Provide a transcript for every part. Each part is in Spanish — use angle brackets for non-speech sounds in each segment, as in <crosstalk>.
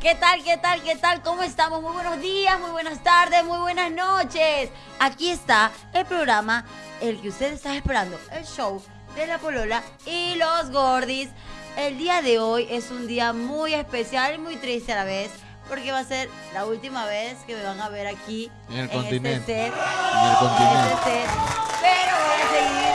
¿Qué tal, qué tal, qué tal? ¿Cómo estamos? Muy buenos días, muy buenas tardes, muy buenas noches. Aquí está el programa, el que usted está esperando, el show de la Polola y los Gordis. El día de hoy es un día muy especial y muy triste a la vez, porque va a ser la última vez que me van a ver aquí En el este continente. set. En el en continente. este set. Pero voy a seguir,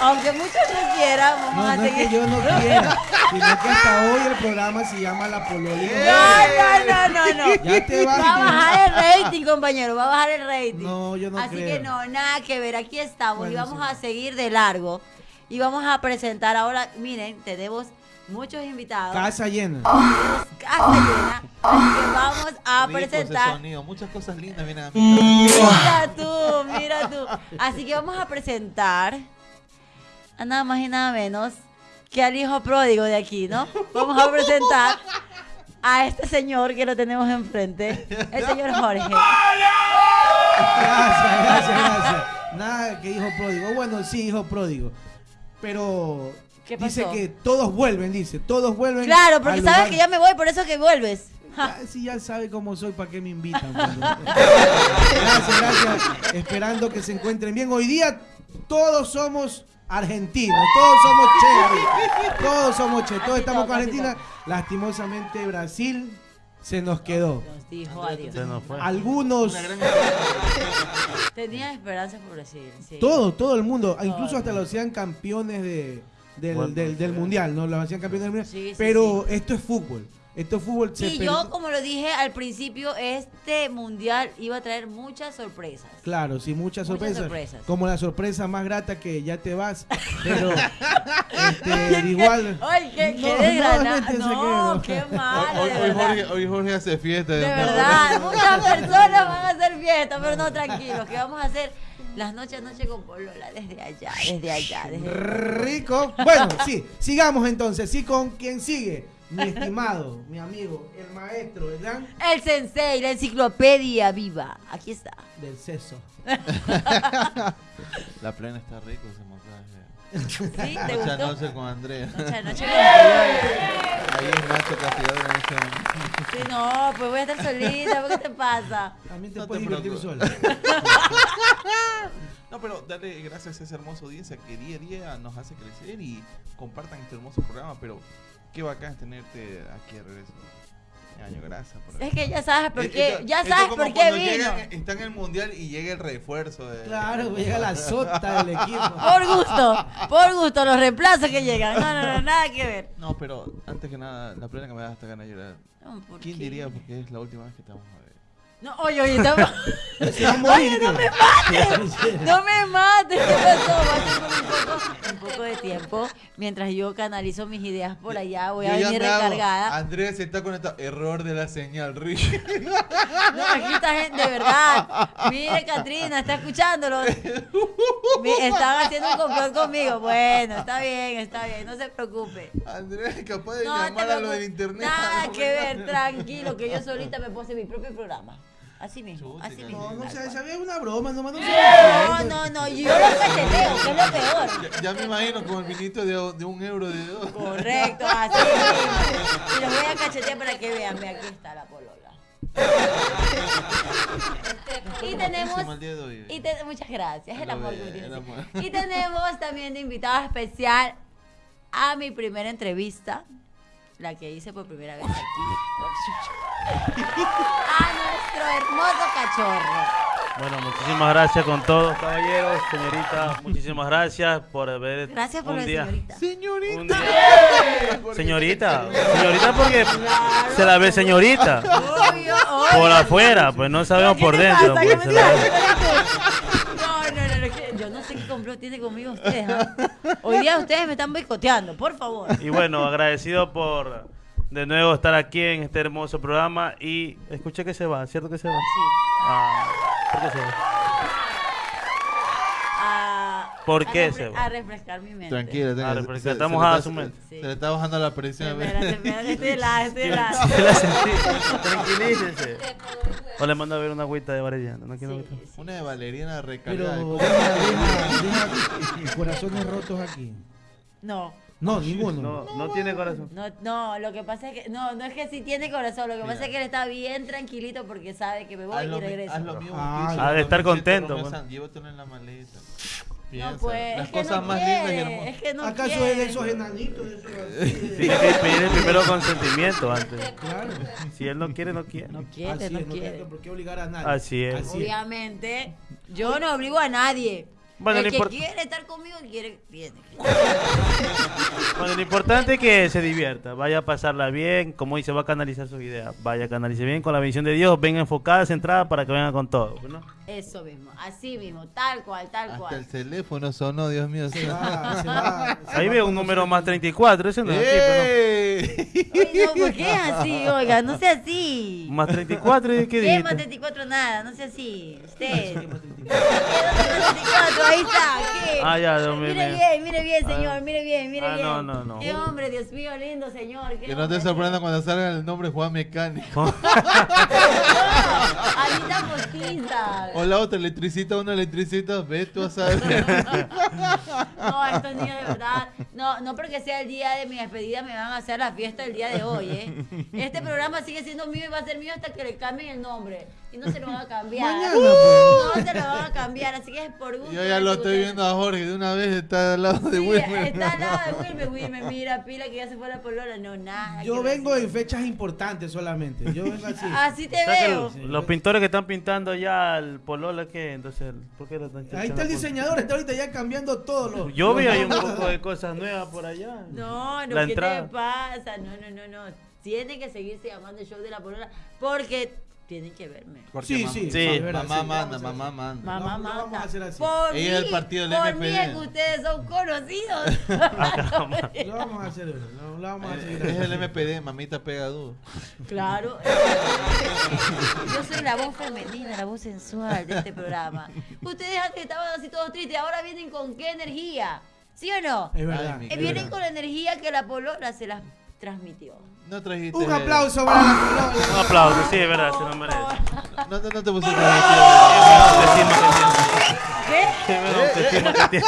aunque muchos no quieran, vamos No, a no es seguir. que yo no <laughs> quiera, sino que hasta hoy el programa se llama La Pololina. No, no, no, no, no. Ya te vas. Va a bajar el rating, compañero, va a bajar el rating. No, yo no Así creo. que no, nada que ver, aquí estamos y vamos sí. a seguir de largo. Y vamos a presentar ahora, miren, tenemos muchos invitados. Casa llena. Casa llena. Así que vamos a Rico ese presentar. sonido. Muchas cosas lindas vienen a mí. Mira tú, mira tú. Así que vamos a presentar a nada más y nada menos que al hijo pródigo de aquí, ¿no? Vamos a presentar a este señor que lo tenemos enfrente, el señor Jorge. Gracias, gracias, gracias. Nada que hijo pródigo. Bueno, sí, hijo pródigo. Pero ¿Qué dice que todos vuelven, dice. Todos vuelven. Claro, porque sabes lugar. que ya me voy, por eso que vuelves. Ja. Ah, <laughs> Si ya sabe cómo soy, ¿para qué me invitan? gracias, gracias. Esperando que se encuentren bien. Hoy día todos somos argentinos, <laughs> todos somos che, todos somos che, todos estamos con Argentina. Lastimosamente Brasil se nos quedó. Nos dijo adiós. Se nos fue. Algunos, Una gran <laughs> Tenía esperanza por Brasil. Sí. todo, todo el mundo, incluso hasta los hacían campeones de, del, Bueno, del- del mundial, ¿no? Los hacían campeones del mundial. Sí, sí, pero esto es fútbol. Esto es fútbol. se Y yo, como lo dije al principio, este mundial iba a traer muchas sorpresas. Claro, sí, muchas Muchas sorpresas. sorpresas. Como la sorpresa más grata que ya te vas. <laughs> Pero este, igual. Ay, qué, No, qué no, qué no. malo, Hoy, de hoy verdad. Jorge, hoy Jorge hace fiesta. De verdad, muchas personas van a hacer fiesta, pero no tranquilos, que vamos a hacer las noches a noche con Polola desde allá, desde allá, desde Rico. Bueno, sí, sigamos entonces. Sí, con quien sigue. Mi estimado, mi amigo, el maestro, ¿verdad? el sensei, la enciclopedia viva. Aquí está. Del seso. <laughs> La plena está rico ese montaje. ¿Sí? ¿Te Noche a gustó? noche con Andrea. Noche a noche <laughs> con Polola. Ahí es Nacho Castigador en ese- Sí, no, pues voy a estar solita, ¿qué te pasa? También te No te puedes divertir preocupes. sola. <laughs> No, pero darle gracias a esa hermosa audiencia que día a día nos hace crecer y compartan este hermoso programa. Pero qué bacán es tenerte aquí de regreso. Año, gracias por Es que ya sabes por qué, esto- ya sabes por qué vino. llegan- está en el mundial y llega el refuerzo. De, Claro, llega la <laughs> sota del equipo. Por gusto, por gusto, los reemplazos que llegan. No, no, no, nada que ver. No, pero antes que nada, la plena que me da hasta ganas de llorar. No, ¿por ¿Quién qué? diría? Porque es la última vez que ver. No, oye, oye, estamos... <laughs> Se va a morir. no me mates, <laughs> no me mates, ¿qué pasó? Un poco, un poco de tiempo, mientras yo canalizo mis ideas por allá, voy a Yo venir recargada. Andrea se está conectado. Error de la señal, Rich. <laughs> No, aquí está gente, de verdad. Mire, Katrina, está escuchándolo. Están haciendo un complot conmigo. Bueno, está bien, está bien, no se preocupe. Andrea es capaz de No llamar a lo del internet. Nada que ver, tranquilo, que yo solita me puse mi propio programa. Así mismo, así mismo. No, no cual. sabía una broma, nomás no se No, no, no, yo lo cacheteo, que es lo peor. Ya, ya me imagino con el vinito de, de un euro de dos. Correcto, así <laughs> mismo. Y los voy a cachetear para que vean, ve, aquí está la polola. Y tenemos. Y te- muchas gracias, el amor que tienes. el amor. Y tenemos también de invitada especial a mi primera entrevista, la que hice por primera vez aquí. <laughs> A nuestro hermoso cachorro. Bueno, muchísimas gracias con todos, caballeros, señorita. Muchísimas gracias por haber. Gracias por un día, señorita. Señorita. un día- <laughs> Señorita, señorita porque se la ve señorita. Obvio, obvio. Por afuera, pues no sabemos ¿Qué por dentro. pues, ¿Qué se me la ve. pasa? No, no, no, sé qué complot tiene conmigo ustedes. ¿ah? Hoy día ustedes me están boicoteando, por favor. Y bueno, agradecido por de nuevo estar aquí en este hermoso programa. Y escuché que se va, ¿cierto que se va? Sí. Ah, ¿Por qué se va? A, ¿Por a qué se va? A refrescar mi mente. Tranquila, tranquila. Ah, porque Se- se a está- su mente. Se le está bajando la presión. Espérate, espérate, estoy helada, estoy helada. Sí la sentí. Tranquilícese. O le mando a ver una agüita de sí. Una de Valeriana Pero recargada. deja, deja, deja corazones rotos aquí. No, No, ninguno. No, no tiene corazón. No, no, lo que pasa es que, no, no es que si tiene corazón, lo que pasa es que él está bien tranquilito porque sabe que me voy Haz y regreso. haz lo mismo Ah, que hizo ha de estar contento, Llévatelo en la maleta. no, pues, las es que cosas no más lindas y quiere, hermosas. Es que no ¿Acaso es quiere. de esos enanitos? de esos <laughs> así, de- Tiene que pedir el primero consentimiento antes. Claro. Si él no quiere, no quiere. No quiere, Así no es, no quiere. por qué obligar a nadie. Así es. Así es. Obviamente, yo no obligo a nadie. Bueno, el no que importa. quiere estar conmigo, quiere, tiene. <laughs> Bueno, lo importante es que se divierta, vaya a pasarla bien, como dice, va a canalizar sus ideas, vaya a canalizar bien con la bendición de Dios, venga enfocada, centrada para que venga con todo. ¿no? Eso mismo, así mismo, tal cual, tal Hasta el cual. teléfono sonó, Dios mío. Se va, se va, <laughs> se Ahí veo un número más 34, ese no es aquí, ¡Eh! Oye, no, ¿por qué es así? Oiga, no sea así. Más 34, ¿y ¿qué ¿Qué dijiste? más 34 nada? No sea así. Usted. <laughs> ¿Qué más 34. 34? Ahí está. ¿Qué? Ah, ya, Dios mío, Mire bien, mire bien, señor. Ah. Mire bien, mire Ah, bien. no, no, no. Qué hombre, Dios mío, lindo señor. Que no te sorprenda cuando salga el nombre Juan Mecánico. <laughs> Anita postiza. O la otra, electricita, una electricita, ve tú a saber. <laughs> No, estos niños de verdad. No, no porque sea el día de mi despedida me van a hacer la fiesta el día de hoy, ¿eh? Este programa sigue siendo mío y va a ser mío hasta que le cambien el nombre. Y no se lo van a cambiar. Mañana, pues. No se lo van a cambiar, así que es por gusto. Yo ya lo estoy viendo a Jorge, de una vez está al lado de Sí, Wilmer. está al lado de <laughs> Wilmer. Wilmer, mira, pila que ya se fue la polola. No, nada. Yo vengo en fechas importantes solamente. Yo vengo así. <laughs> Así te O sea que veo. los pintores que están pintando ya el polola, ¿qué? Entonces, ¿por qué lo están Ahí está el diseñador, está ahorita ya cambiando todo lo. Yo vi ahí un <laughs> poco de cosas nuevas por allá. No, no, La ¿qué entrada. te pasa? No, no, no, no. Tiene que seguirse llamando el show de la polola porque tienen que verme. Porque Sí, mamá- sí, Sí. verdad, Mamá sí, manda, mamá hacer manda. Mamá, No, manda. a hacer así. Por Ella es mí, el partido del por MPD. mí es que ustedes son conocidos. <laughs> Lo <laughs> vamos a hacer, lo, lo vamos a seguir. Es el. MPD, mamita pega duro. claro. <laughs> Yo soy la voz femenina, la voz sensual de este programa. Ustedes antes estaban así todos tristes, ahora vienen con qué energía. ¿Sí o no? Es verdad. Ay, Eh, es vienen verdad. con la energía que la polola se las transmitió. No trajiste. Un aplauso para la Un aplauso, sí, es verdad, se lo merece. No, no, no te pusiste ¿Qué?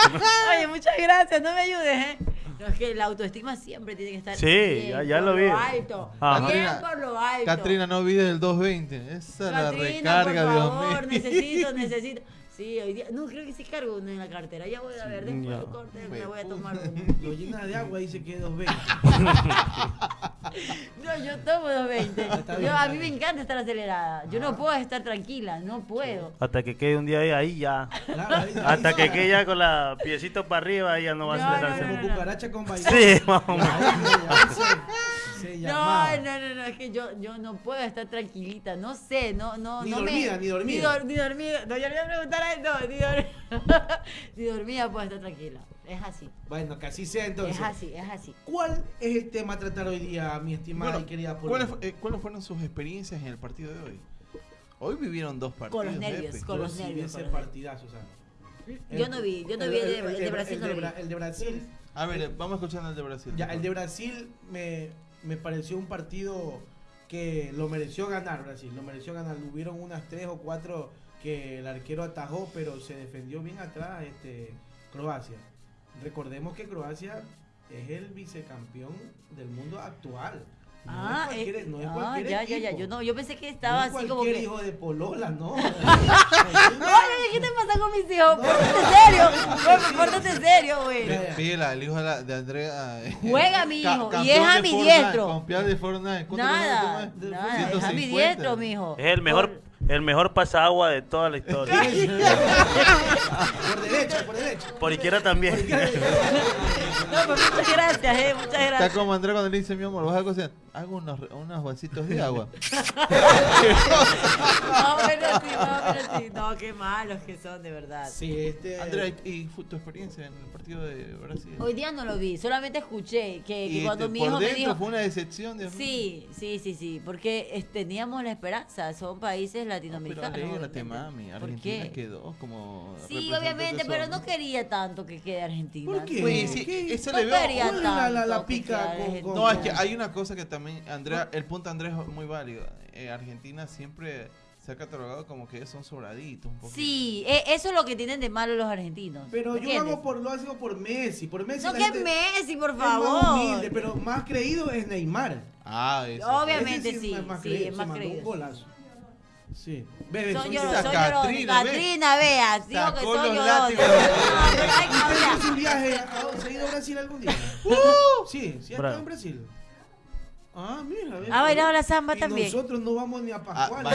Oye, muchas gracias, no me ayudes, ¿eh? No, es que la autoestima siempre tiene que estar Sí, bien, ya- ya por lo vi. alto. Ajá. Bien por lo alto. Catrina, no olvides el 220. Esa la Catrina, recarga, por Dios favor, mío. necesito, necesito. Sí, hoy día, no creo que sí cargo una en la cartera. Ya voy a ver, después del corte me voy a tomar una. Lo llena de agua y dice que es 220. No, yo tomo 220. Está bien, Yo, a mí me encanta estar acelerada. Yo no puedo estar tranquila, no puedo. Hasta que quede un día ahí, ahí ya. Claro, ahí- ahí Hasta que quede ya con la piecito para arriba, ya no va No, a acelerar. no, Como no, no. cucaracha con vainilla. Sí, más o menos. Ahí se- No, llamaba. no, no, no, es que yo, yo no puedo estar tranquilita, no sé, no, no, Ni no dormida, me, ni dormida. Ni, dor- ni dormida, no, yo le voy a preguntar a él, no, ni, dor- <laughs> ni dormida puedo estar tranquila, es así, Bueno, que así sea entonces. es así, es así. ¿Cuál es el tema a tratar hoy día, mi estimada Bueno, y querida ¿cuáles, eh, cuáles fueron sus experiencias en el partido de hoy? Hoy vivieron dos partidos. Con los nervios, con Yo los sí vi nervios, ese partidazo, Susana. Yo no vi, yo no vi el de, el de Brasil, el no de vi. Bra- el de Brasil, A ver, vamos escuchando el de Brasil. ya, el de. Brasil me, me pareció un partido que lo mereció ganar Brasil, lo mereció ganar. Hubieron unas tres o cuatro que el arquero atajó, pero se defendió bien atrás este Croacia. Recordemos que Croacia es el vicecampeón del mundo actual. No Ah, es cualquier, eh, no es ah, cualquier ya, ya, ya, yo no, yo pensé que No estaba es así como cualquier que... hijo de Polola, no. <laughs> <laughs> Oye, ¿qué te pasa con mis hijos? Pórtate serio, Por- pórtate serio, güey. Pila, el hijo de, la- de Andrea. eh, Juega, mi hijo, y es de Fortnite, ambidiestro. Campeón de Fortnite. ¿Cuánto Nada, nada, es 150. ambidiestro, mijo. Es el mejor, el mejor pasagua de toda la historia. <laughs> por derecha, por derecha. Por izquierda también. No, pues muchas gracias, eh, muchas Está gracias. como Andrea cuando le dice, mi amor, vas a cocinar. Hago unos, unos vasitos de agua. No, pero sí, no, pero sí. No, qué malos que son, de verdad. Sí, este. Andrea, ¿y- ¿y fue tu experiencia en el partido de Brasil? Hoy día no lo vi, solamente escuché que, que Y cuando mi por hijo me dijo... fue una decepción, Dios mío. Sí, sí, sí, sí, porque teníamos la esperanza, son países No, pero latinoamericanos. alégrate, obviamente. mami. ¿Por Argentina qué? quedó como. Sí, obviamente, pero no quería tanto que quede Argentina. ¿Por qué? Oye, sí, No le veo. quería ¿Cuál es la- la- la pica con- Argentina. No, es que hay una cosa que también, Andrea, el punto de Andrés es muy válido. Eh, Argentina siempre se ha catalogado como que son sobraditos un poquito. Sí, e- eso es lo que tienen de malo los argentinos. Pero yo ¿entiendes? hago por, lo hago por Messi. Por Messi No la que gente Messi, por es más favor. humilde, pero más creído es Neymar. Ah, eso. Obviamente Ese sí, es más sí, creído, es se más mandó creído. Un golazo. Sí. Bebe, Esa son llorones. Catrina. Catrina, vea, digo que <laughs> hay que ¿Usted hizo un viaje? a- ¿Se ha ido a Brasil algún día? <laughs> Sí, sí, ha estado en Brasil. Ah, mira. ¿Ha bailado la samba Y también? Nosotros no vamos ni a Ah, Pascual.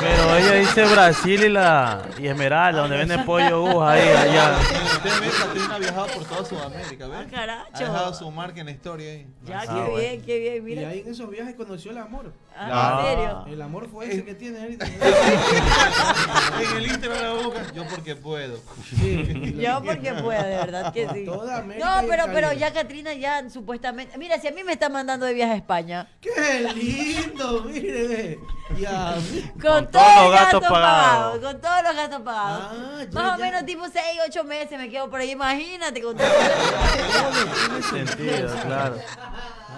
Pero ella dice Brasil y la y Esmeralda, donde venden pollo aguja ahí, allá. Usted ve, Catrina ha viajado por toda Sudamérica, ¿ves? Ah, caracho. Ha dejado su marca en la historia ahí. Ya, Ah, qué bueno. bien, qué bien, y mira. ahí en esos viajes conoció el amor. Ah, Claro. ¿En serio? El amor fue ese que tiene ahorita. <laughs> en el Instagram la busca. Yo porque puedo. Sí. Yo porque puedo, de verdad que sí. Toda América No, y pero, pero ya Catrina ya supuestamente... Mira, si a mí me está mandando de viaje a España, ¡Qué lindo! Mire. Ya. con, Con todos los gastos gastos pagados, pagados. con todos los gastos pagados. Ah, ya, Más o ya. menos tipo 6, 8 meses me quedo por ahí, imagínate con todo <laughs> Tiene Sentido, claro.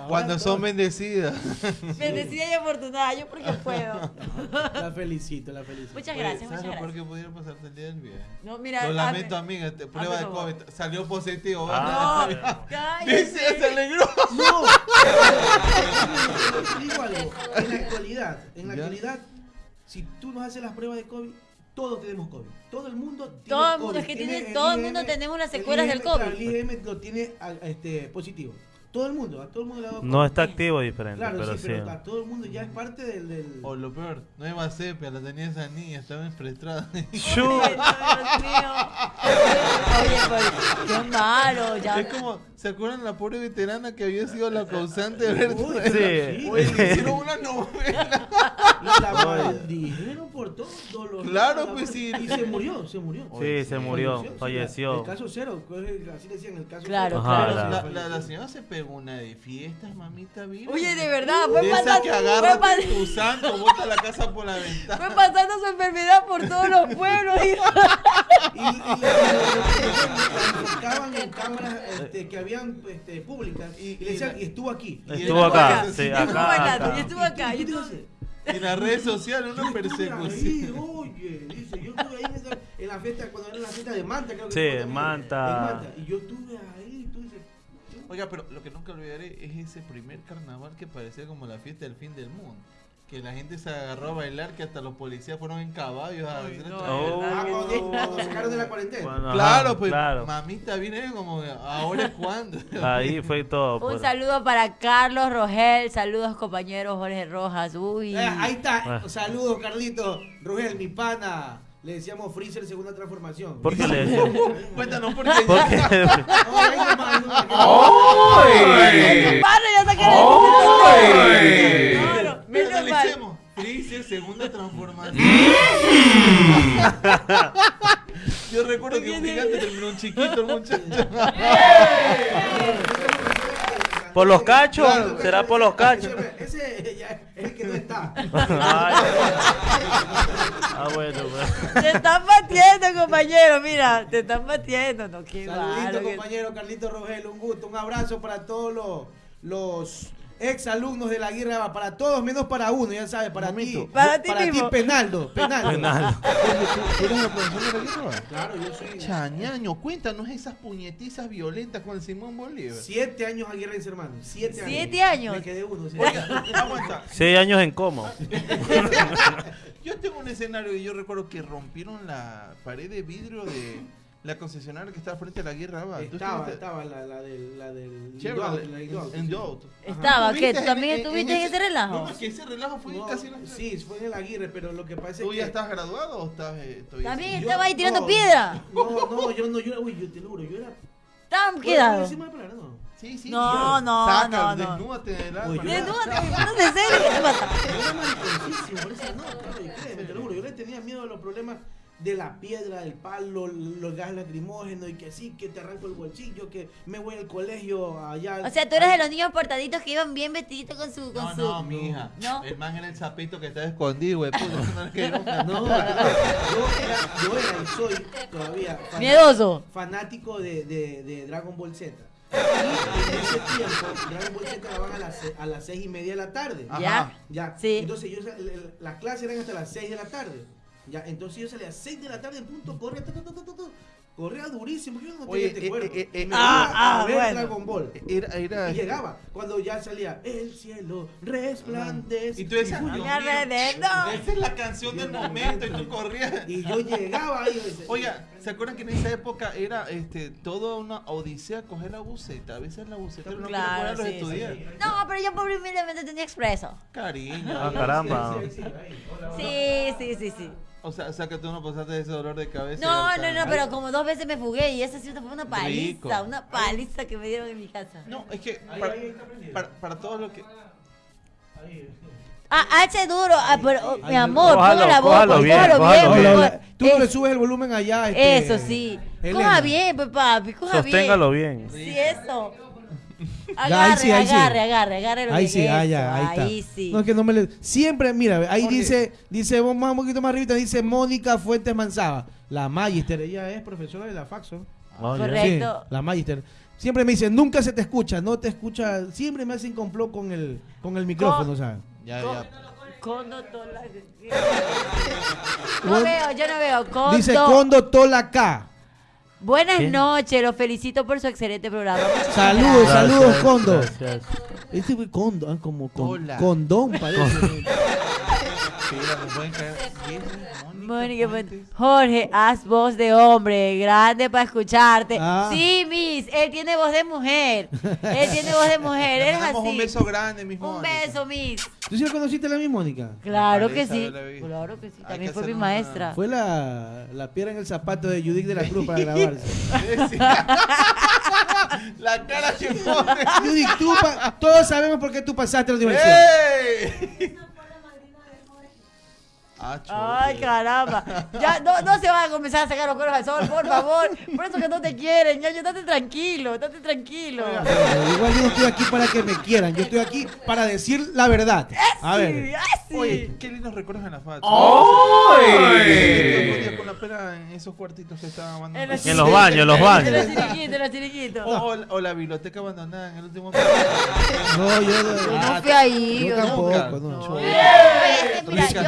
Cuando son bendecidas. <laughs> Bendecida y afortunada, yo porque puedo. La felicito, la felicito. Muchas gracias, ¿Sabes muchas gracias. que pudiera pasarte el día del viaje? No, mira, Lo lamento, amiga. te- Prueba de por. COVID. Salió positivo. Ah. No, cállate. <laughs> Dice, se alegró. No. <laughs> Te digo algo. En la actualidad, en la actualidad, si tú nos haces las pruebas de COVID, todos tenemos COVID. Todo el mundo tiene Todo el COVID. mundo, es que tiene- el todo el mundo tenemos las secuelas del claro, COVID. el IgM lo tiene a- este, positivo. Todo el mundo, a todo el mundo le ha dado No está activo diferente, Claro, pero sí, sí. pero a todo el mundo ya es parte del... del... O lo peor, nueva sepia, la tenía esa niña, estaba. Chu. <laughs> Ay, Dios mío. Oye, qué malo, ya. Es como, ¿se acuerdan la pobre veterana que había sido la causante de ver Sí. Oye, le hicieron <laughs> una novela. La maldijeron por todos los Claro, pues, sí. Y se murió, se murió. Sí, se murió, falleció. El caso cero, así decían, el caso Claro, claro. La, señora se pegó una de fiestas, mamita virgen. Oye, de verdad, fue pasando, que fue, agarra pas- tu santo, bota la casa por la ventana. fue pasando su enfermedad por todos los pueblos. y- Y, y en cámaras este, que habían este, públicas y, le decían, y estuvo aquí. Y Estuvo acá, y sí, Y estuvo acá, y acá. estuvo acá. En las redes sociales, una persecución. oye, dice, yo estuve ahí en, esa- en la fiesta, cuando era la fiesta de Manta, creo que Sí, fue también, Manta. en Manta. Y yo estuve ahí, tú dices, Oiga, pero lo que nunca olvidaré es ese primer carnaval que parecía como la fiesta del fin del mundo. Que la gente se agarró a bailar, que hasta los policías fueron en caballos a hacer no, Oh. ah, cuando, cuando sacaron de la cuarentena. Claro, pues claro. mamita viene como ahora <laughs> es cuando. Ahí fue todo. Un pues. saludo para Carlos Rogel, saludos compañeros Jorge Rojas. Uy. Eh, ahí está, Ah. saludos Carlito, Rugel, mi pana. Le decíamos Freezer segunda transformación. ¿Por qué le <laughs> decían? Cuéntanos por qué. Saqué ¡Ay! Claro, Pero menos mal. Analicemos. Freezer, segunda transformación. Yo recuerdo que un gigante terminó un chiquito el muchacho. por los cachos, Claro, será por los cachos. Ese, ya es el que no está. Ay. Ah, bueno, pues. Te están batiendo, compañero. Mira, te están batiendo. No, qué Saludito, malo. que- compañero Carlito Rogel, un gusto, un abrazo para todos los, los ex alumnos de la guerra, para todos menos para uno, ya sabes, para ti. Para ti mismo. Penaldo, Penaldo. Penal. ¿Tú eres la profesora de la guerra? Claro, yo soy Chañaño, cuéntanos esas puñetizas violentas con el Simón Bolívar. siete años a guerra hermano. Siete años. ¿Siete años? Me quedé uno. aguanta. Seis años en coma. <laughs> Yo tengo un escenario y yo recuerdo que rompieron la pared de vidrio de la concesionaria que estaba frente a la guerra. ¿va? ¿Tú Estaba, estaba la, la del, la del Chevrolet, la Indauto, en sí. Doubt. Estaba, ¿Tú ¿Tú también estuviste en ese relajo? No, es que ese relajo fue No, casi... en la- sí, fue en el Aguirre, pero lo que pasa es ¿Tú que ya estás graduado o estás eh, todavía También así? yo- estaba ahí tirando no, piedra. No, no, yo no, yo era, uy, yo te lo juro, yo era Estaban ¿Puedo quedados. decir mala palabra? No. Sí, sí. No, no, Saca, no, no. desnúdate del alma. Yo- Desnúdate, ¿de serio? Yo era mariconcísimo, por eso no, claro, y créeme, te lo juro, yo le tenía miedo a los problemas de la piedra, del palo, los gas lacrimógenos y que sí, que te arranco el bolsillo, que me voy al colegio allá. O sea, tú eres de los niños portaditos que iban bien vestiditos con su... Con No, su... no, mija. No. El man era el sapito que estaba escondido, güey. puta, no <laughs> yo era, yo era y soy todavía fanático, Miedoso. fanático de, de, de Dragon Ball Z. Y en ese tiempo, Dragon Ball Z daban a las, a las seis y media de la tarde. Ajá. ¿Ya? Ya. Sí. Entonces yo, las clases eran hasta las 6 de la tarde. Ya, entonces yo salía a las 6 de la tarde en punto, corría, ta, ta, ta, corría durísimo. Yo no Oye, tenía este eh, cuerpo. eh, eh, Me ah, a ah, ver bueno. Dragon Ball. Era, era, Y llegaba cuando ya salía el cielo resplandece. Y tú decías. Esa es la canción del momento y tú corrías. <laughs> Y yo <laughs> llegaba ahí. yo decía, Oiga, ¿se acuerdan que en esa época era este toda una odisea coger la buceta? A veces la buceta no Claro, quiere poner a los sí, estudiantes. No, pero yo pobre humildemente tenía expreso. Cariño. Ah, caramba. sí, sí, ahí, hola, hola. Sí, sí, sí, sí. O sea, o sea que tú no pasaste ese dolor de cabeza. No, no, no, pero como dos veces me fugué y esa sí fue una Rico. paliza, una paliza que me dieron en mi casa. No, es que Ahí, para, ahí para, para todo lo que... Ahí. Ah, H duro, ah, pero, oh, mi amor, Cójalo, ponga la boca, cójalo bien, cójalo cójalo bien. Tú eh, le subes el volumen allá. este, Eso sí. Elena. Coja bien, pues papi, coja bien. Sosténgalo bien. Sí, eso. Ahí Agarre, sí, ahí sí. agarre, agarre, agarre lo Ahí bien, sí, ah, ya, ahí está. Ahí sí. No, es que no me le... Siempre, mira, ahí Jorge. dice, dice, vos más un poquito más arriba, dice Mónica Fuentes Manzaba, la Magister, ella es profesora de la Faxo. Oh, ya. Correcto. Sí, la Magister. Siempre me dice, nunca se te escucha, no te escucha, siempre me hacen complot con el, con el micrófono, ¿sabes? Ya, Co- ya. Condo tola- <laughs> No veo, yo no veo. Condo. Dice Condo Tola K. Buenas ¿Qué? noches, los felicito por su excelente programa. Saludos, gracias. saludos, Condo. gracias. Este fue Condo, ah, como con- condón parece. Mira, me pueden caer. ¿Quién es? Mónica, Fuentes. Jorge, haz voz de hombre, grande para escucharte. Ah. Sí, Miss, él tiene voz de mujer. Él tiene voz de mujer, mandamos así. un beso grande, mi Un Mónica. beso, Miss. ¿Tú sí la conociste a la misma Mónica? Claro que sí. Claro que sí. También que fue mi maestra. Fue la, la piedra en el zapato de Judith de la Cruz para <laughs> grabarse. <laughs> La cara que pone. Judith, tú pa- todos sabemos por qué tú pasaste la universidad. ¡Ey! Ah, Ay, caramba. Ya no, no se van a comenzar a sacar los cueros al sol, por favor. Por eso que no te quieren. Ya, ya, date tranquilo, date tranquilo. Pero igual yo no estoy aquí para que me quieran, yo estoy aquí para decir la verdad. A Sí, ver, así. Oye, qué lindos recuerdos en la facha. ¡Ay! Con la pera en esos cuartitos que estaban En abandonados. los En los baños, en los En baños. los chiriquitos, en los chiriquitos. O, o la- biblioteca abandonada en el último no, yo Yo no, no fui ahí. yo yo no. tampoco, no. Este, mira, Rica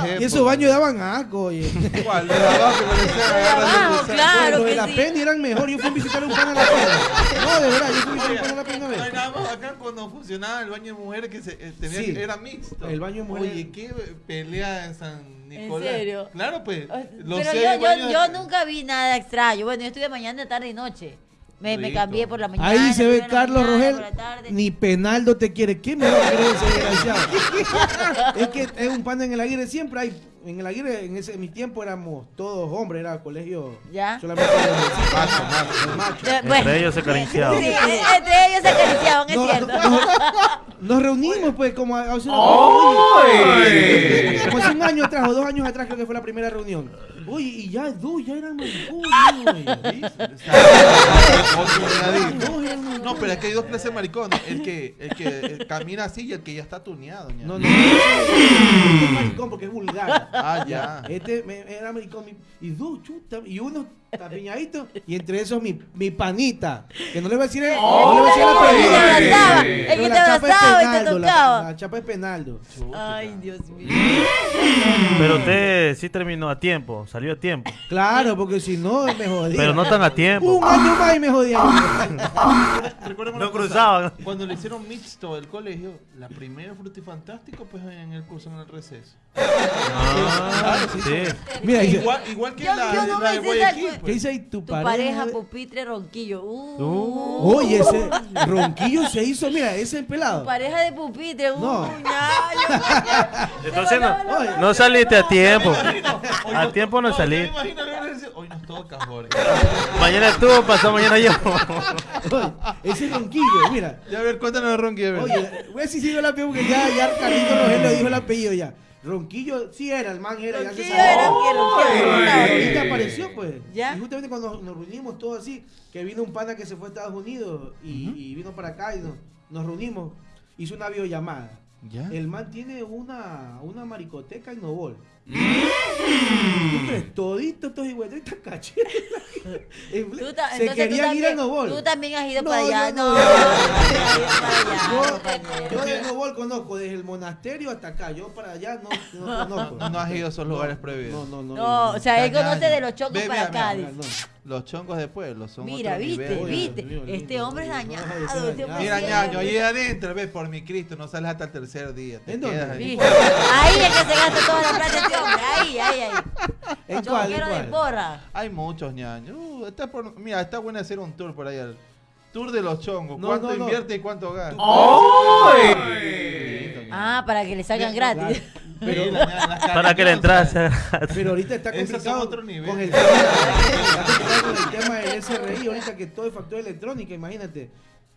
yo- daban asco, oye. <laughs> ¿Cuál? De abajo <laughs> claro Los de que la sí. Eran mejor, yo fui a visitar a un pan a la pena. No, de verdad, yo fui a visitar a un pan a la pena una No hay vez. nada más acá cuando funcionaba el baño de mujeres que se, eh, tenía Sí. era mixto. El baño de mujeres- Oye, qué pelea en San Nicolás. serio? Claro, pues. los Pero yo, yo, nunca vi nada extraño. Bueno, yo estuve mañana, tarde y noche. Me, cambié por la mañana. Ahí se ve en Carlos mañana, Rogel, ni Penaldo te quiere. ¿Qué me va a querer ese desgraciado? <laughs> es que es un pan en el Aguirre, siempre hay. En el Aguirre, en ese en mi tiempo éramos todos hombres, era colegio ¿Ya? solamente de hombres. Macho, macho. macho. Eh, Entre ellos se acariciaban. Sí, entre ellos se acariciaban, es No, cierto. <laughs> no, Nos reunimos, pues, como a- hace hace un año atrás o dos años atrás, creo que fue la primera reunión. Uy, y ya dos, ya eran oye. Maricones. No, pero es que hay dos clases de maricones. El que, el que camina así y el que ya está tuneado. No, no, es maricón porque es vulgar. Ah, ya. Este me- era mi- y dos chuta y uno tapiñadito y entre esos mi, mi panita que no le voy a decir el, no le voy a decir el apellido. el que te la chapa es abrazaba y te Penaldo, la- tocaba. La, chapa es Penaldo. Ay, Dios mío. Pero usted sí terminó a tiempo, salió a tiempo. Claro, porque si no me jodía. Pero no tan a tiempo. Un año más y me jodía. No cruzaban. Cuando le hicieron mixto el colegio, la primera frutifantástico, pues en el curso en el receso. Ah, sí. Mira, Igual, igual que la, de Guayaquil. ¿Qué dice ahí tu, Tu pareja de- pupitre ronquillo. Uh, Uh. Oye, ese ronquillo se hizo, mira, ese Tu pelado. pareja de pupitre. Uh, No. ya, yo- Entonces no, no saliste a tiempo. A tiempo no decir, Hoy nos toca, Jorge. Mañana estuvo, pasó mañana yo. Oye, ese ronquillo, mira. Ya a ver, cuéntanos de Ronqui. a ver. Oye, voy a decir si yo el apellido porque ya, ya Carlito Rogel le dijo el apellido ya. Ronquillo sí era, el man era, ya se Ronquillo sabe. era, ronquillo, ronquillo, ronquillo. apareció, pues. ¿Ya? Y justamente cuando nos reunimos todos así, que vino un pana que se fue a Estados Unidos y, y vino para acá y nos, nos reunimos, hizo una videollamada. ¿Ya? El man tiene una, una maricoteca en Novol. ¿Tú crees? Todito estos higüetritas cachetes. <laughs> Tú ta- Se querían ir a también- Novol. Tú también has ido No, para allá. yo No, no. <laughs> allá, Yo, de Novol conozco, desde el monasterio hasta acá. Yo para allá no, no conozco. No, no has ido a esos lugares prohibidos. No, no, no. No, o sea, él conoce de los chongos Ve, para mira, mira, Cádiz. No. Los chongos de pueblo son Mira, otro viste, nivel. Viste. Dios Este hombre es dañado. Este Mira, ñaño, ahí adentro, ves, por mi Cristo, no sales hasta el tercer día. Te ¿En dónde? ahí. Es que se gasta toda la plata este hombre. Ahí, ahí, ahí. ¿En cuál? ¿En Chonguero de cuál? porra. Hay muchos ñaños. Uh, está por- mira, está bueno hacer un tour por ahí. Tour de los chongos. No, ¿Cuánto no, no. invierte y cuánto gasta? ¡Ay! Ah, para que le salgan gratis. Pero- Para que le entrase. Pero ahorita está complicado otro nivel. con el tema, está complicado con el tema del SRI, ahorita que todo es factura electrónica, imagínate.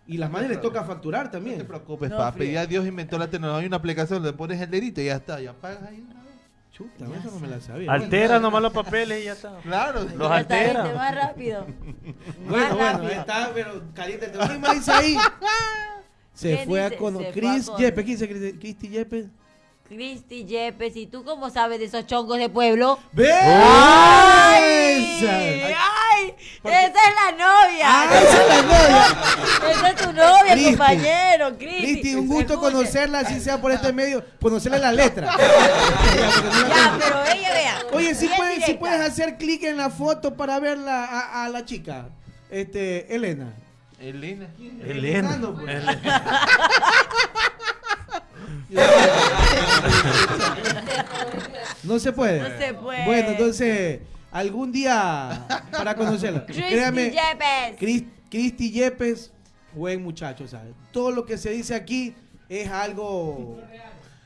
Y las madres les toca facturar No te también. preocupes, No, papi. fría. Ya Dios inventó la tecnología. Hay una aplicación, le pones el dedito y ya está. Ya pagas ahí. una vez. Chuta, eso no me la sabía. Altera nomás los papeles y ya está. Claro. Los está, altera. más rápido. <laughs> Bueno, Más bueno, rápido. está, pero caliente. ¿Quién más dice ahí? <laughs> Se ¿Quién fue a dice? conocer. A Chris conocer. Yepes, ¿quién dice Chris- Cristi Yepes? Cristi Yepes, ¿y tú cómo sabes de esos chongos de pueblo? ¡Ay! ¡Esa! ¡Ay! ¡Esa es la novia! ¡Ah, esa es la novia! ¡Esa es tu novia, compañero! Cristi, Cristi, un gusto Escuche. conocerla, así sea por este medio, conocerle la letra. <laughs> Ya, pero ella vea. Oye, si puedes, si directa. puedes hacer clic en la foto para verla a, a la chica, este, Elena. Elena. Elena. Pues. Elena. <laughs> No se puede. No se puede. Bueno, entonces, algún día para conocerla. Cristi Créame, Yepes. Cris- Cristi Yepes, buen muchacho, ¿sabes? Todo lo que se dice aquí es algo...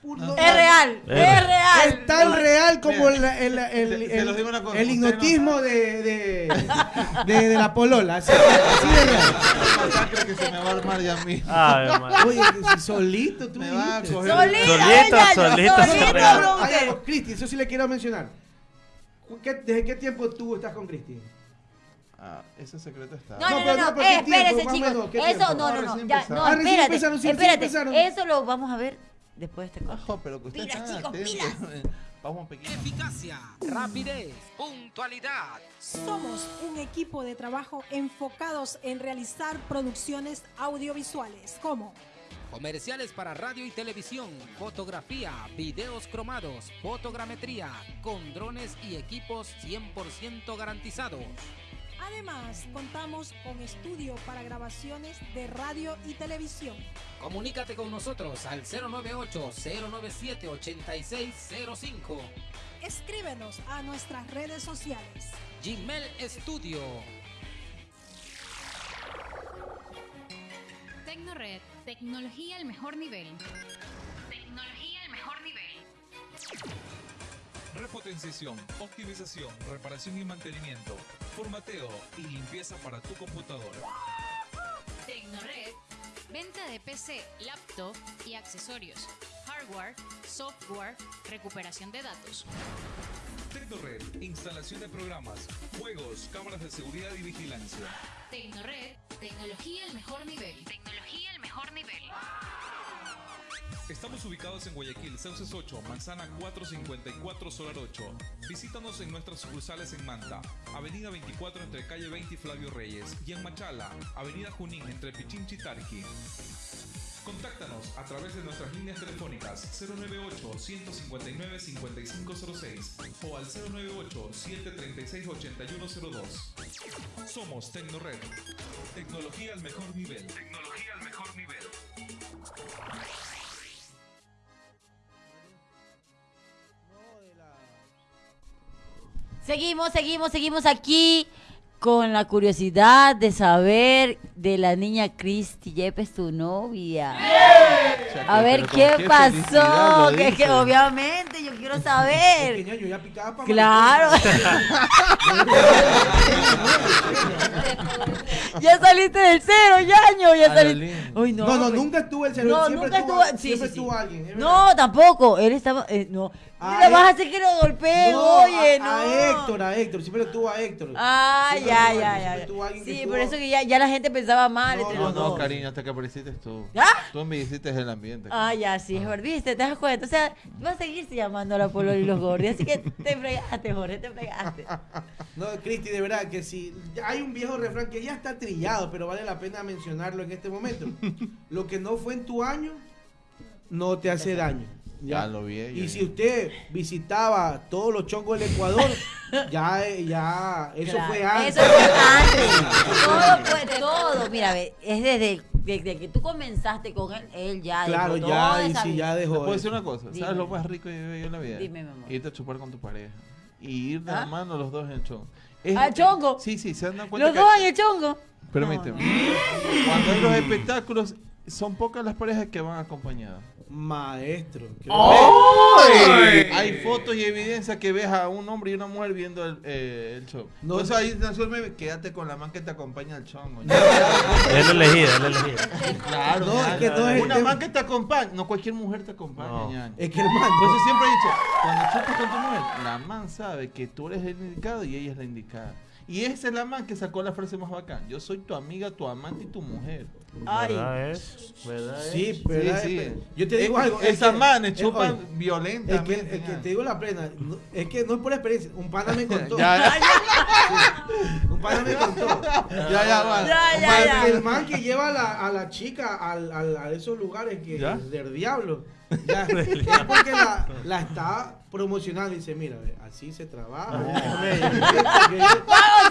puro- Es real, Es es real. Es tan real como el, el, el, el- hipnotismo de, de, <laughs> de, de la polola. Así, así de real. masacre que se me va a armar ya a mí. Ay. Oye, solito tú Me va a coger- Solito, Solito, solito solito, Cristi, eso sí le quiero mencionar. ¿Qué- ¿Desde qué tiempo tú estás con Cristi? Ah, ese secreto está. No, no, No, no, pero no, no, pero ¿qué eh, espérese, chicos. menos, ¿qué Eso, no, no, Ah, no, recién ya, no, Ah, espérate, espérate. Eso lo vamos a ver después de este corte. Ojo, pero que usted Pilas, chicos, atento. <laughs> Vamos, pequeño. Eficacia, rapidez, puntualidad. Somos un equipo de trabajo enfocados en realizar producciones audiovisuales como Comerciales para radio y televisión, fotografía, videos cromados, fotogrametría, con drones y equipos 100% garantizados. Además, contamos con estudio para grabaciones de radio y televisión. Comunícate con nosotros al 098-097-8605. Escríbenos a nuestras redes sociales. Gmail Studio. Tecnored, tecnología al mejor nivel. Tecnología al mejor nivel. Repotenciación, optimización, reparación y mantenimiento, formateo y limpieza para tu computadora. Tecnored, venta de PC, laptop y accesorios. Hardware, software, recuperación de datos. Tecnored, instalación de programas, juegos, cámaras de seguridad y vigilancia. Tecnored, tecnología al mejor nivel. Tecnología al mejor nivel. Estamos ubicados en Guayaquil, Sauces 8, Manzana 454, Solar 8. Visítanos en nuestras sucursales en Manta, Avenida 24 entre calle 20 y Flavio Reyes, y en Machala, Avenida Junín entre Pichinchi y Tarqui. Contáctanos a través de nuestras líneas telefónicas 098-159-5506 o al 098-736-8102. Somos Tecnored. Tecnología al mejor nivel. Tecnología al mejor nivel. Seguimos, seguimos, seguimos aquí con la curiosidad de saber de la niña Cristi Yepes, tu novia. A ver qué pasó, que, que obviamente yo quiero saber. Pequeña, yo ya picaba para Claro. <laughs> ya saliste del cero, Yaño. Ya saliste. Uy, no, No, no, pues. nunca estuvo el cero. No, siempre nunca estuvo, estuvo. Sí, siempre sí, sí. estuvo alguien. No, verdad. tampoco. Él estaba. eh, no. Ah, Le vas a eh. hacer que lo golpeen, No, oye, a, no. a Héctor, a Héctor. Siempre estuvo a Héctor. Ah, Siempre ya, ya, ya. que Sí, por eso que ya, ya la gente pensaba mal No, No, no, cariño, hasta que apareciste tú. ¿Ya? Tú embelleciste el ambiente. Ah, ya, sí, es verdad, ¿viste? ¿Te das cuenta? O sea, vas a seguirse llamando a la Polo y los gordos. Así que te fregaste, Jorge, te fregaste. <laughs> No, Cristi, de verdad que si hay un viejo refrán que ya está trillado, pero vale la pena mencionarlo en este momento. <laughs> Lo que no fue en tu año, no te hace daño. Ya lo vi, Y ya si usted visitaba todos los chongos del Ecuador, <laughs> ya, ya, eso Claro, fue antes. Eso fue antes. todo fue todo. Mira, es desde, desde que tú comenzaste con él, él ya Claro, dejó ya, toda y esa si vida. ya ¿Te dejó. puedo decir una cosa? Dime. ¿Sabes lo más rico que yo he en la vida? Dime, mi amor. Irte a chupar con tu pareja. Y ir de ¿Ah? la mano los dos en el chongo. Es- ¿Al chongo? Sí, sí, se han dado cuenta Los que... dos en el chongo. Permíteme. No, Cuando hay los espectáculos, son pocas las parejas que van acompañadas. Maestro. que- Hay fotos y evidencia que ves a un hombre y una mujer viendo el, eh, el show. No, Por eso no. ahí nació el quédate con la man que te acompaña al chongo. <laughs> Él lo elegía, él lo elegía. Claro, No, ya, es que no es el Una man que te acompaña, no cualquier mujer te acompaña, No. Es que hermano. Por eso siempre he dicho, cuando chupas con tu mujer, la man sabe que tú eres el indicado y ella es la indicada. Y esa es la man que sacó la frase más bacán. Yo soy tu amiga, tu amante y tu mujer. Ay. ¿Verdad es? ¿Verdad es? Sí, ¿verdad? Sí, sí. Yo te digo Es- algo. es Esas que- manes es- chupan oye, violentamente. Es que, es que ñaño. te digo la plena, no- es que no es por experiencia, un pana me <laughs> contó. Ya, ya. Un pana me contó. Ya, ya, va. Ya, ya, ya. el man que lleva a la, a la chica al, al- a esos lugares que ¿Ya? del diablo, ya, <laughs> es porque la, la está promocionando y dice, mira, así se trabaja. Ah,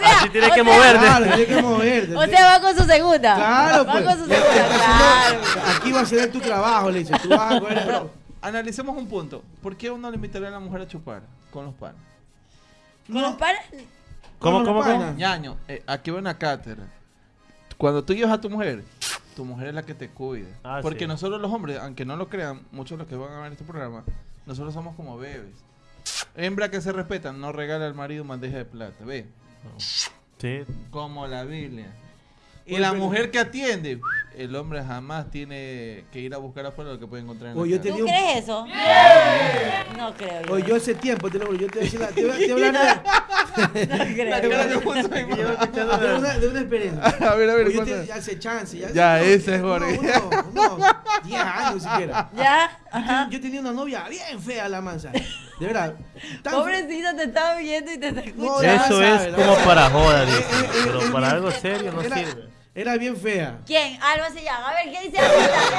<laughs> Así tienes que moverte. Claro, tiene que moverte. O sea, va con su segunda. Claro, Va pues. Claro. Aquí va a ser tu trabajo, le dice. Tú vas a coger. Pero analicemos un punto. ¿Por qué uno le invitaría a la mujer a chupar con los panes? Con los panes. ¿Cómo, cómo, cómo? panas. Ñaño, eh, aquí va una cátedra. Cuando tú llevas a tu mujer, tu mujer es la que te cuida. Ah, Porque sí. nosotros los hombres, aunque no lo crean, muchos de los que van a ver este programa, nosotros somos como bebés. Hembra que se respeta, no regala al marido bandeja de plata, ve. Sí. Como la Biblia. Y Oye, la pero- mujer que atiende, el hombre jamás tiene que ir a buscar afuera lo que puede encontrar en la Oye, yo casa. ¿Tú digo- crees eso? No creo. yo. Oye, yo hace tiempo, te lo juro, yo te la- voy a- te voy a hablar <laughs> de- No creo. La una, <laughs> de una experiencia. A ver, a ver, Oye, yo te, ya hace chance. Ya, Ya, uno- ese es Jorge. Uno, uno, uno, 10 años siquiera. ¿Ya? Yo, Ajá. yo tenía una novia bien fea, la mansa. De verdad. tan Pobrecito, te estaba viendo y te está No, escuchando. Eso sabe, es la como verdad. para joda, Eh, dice. eh, eh, Pero eh, para algo serio no era- sirve. Era bien fea. ¿Quién? Alba se llama. A ver, ¿qué dice Albita?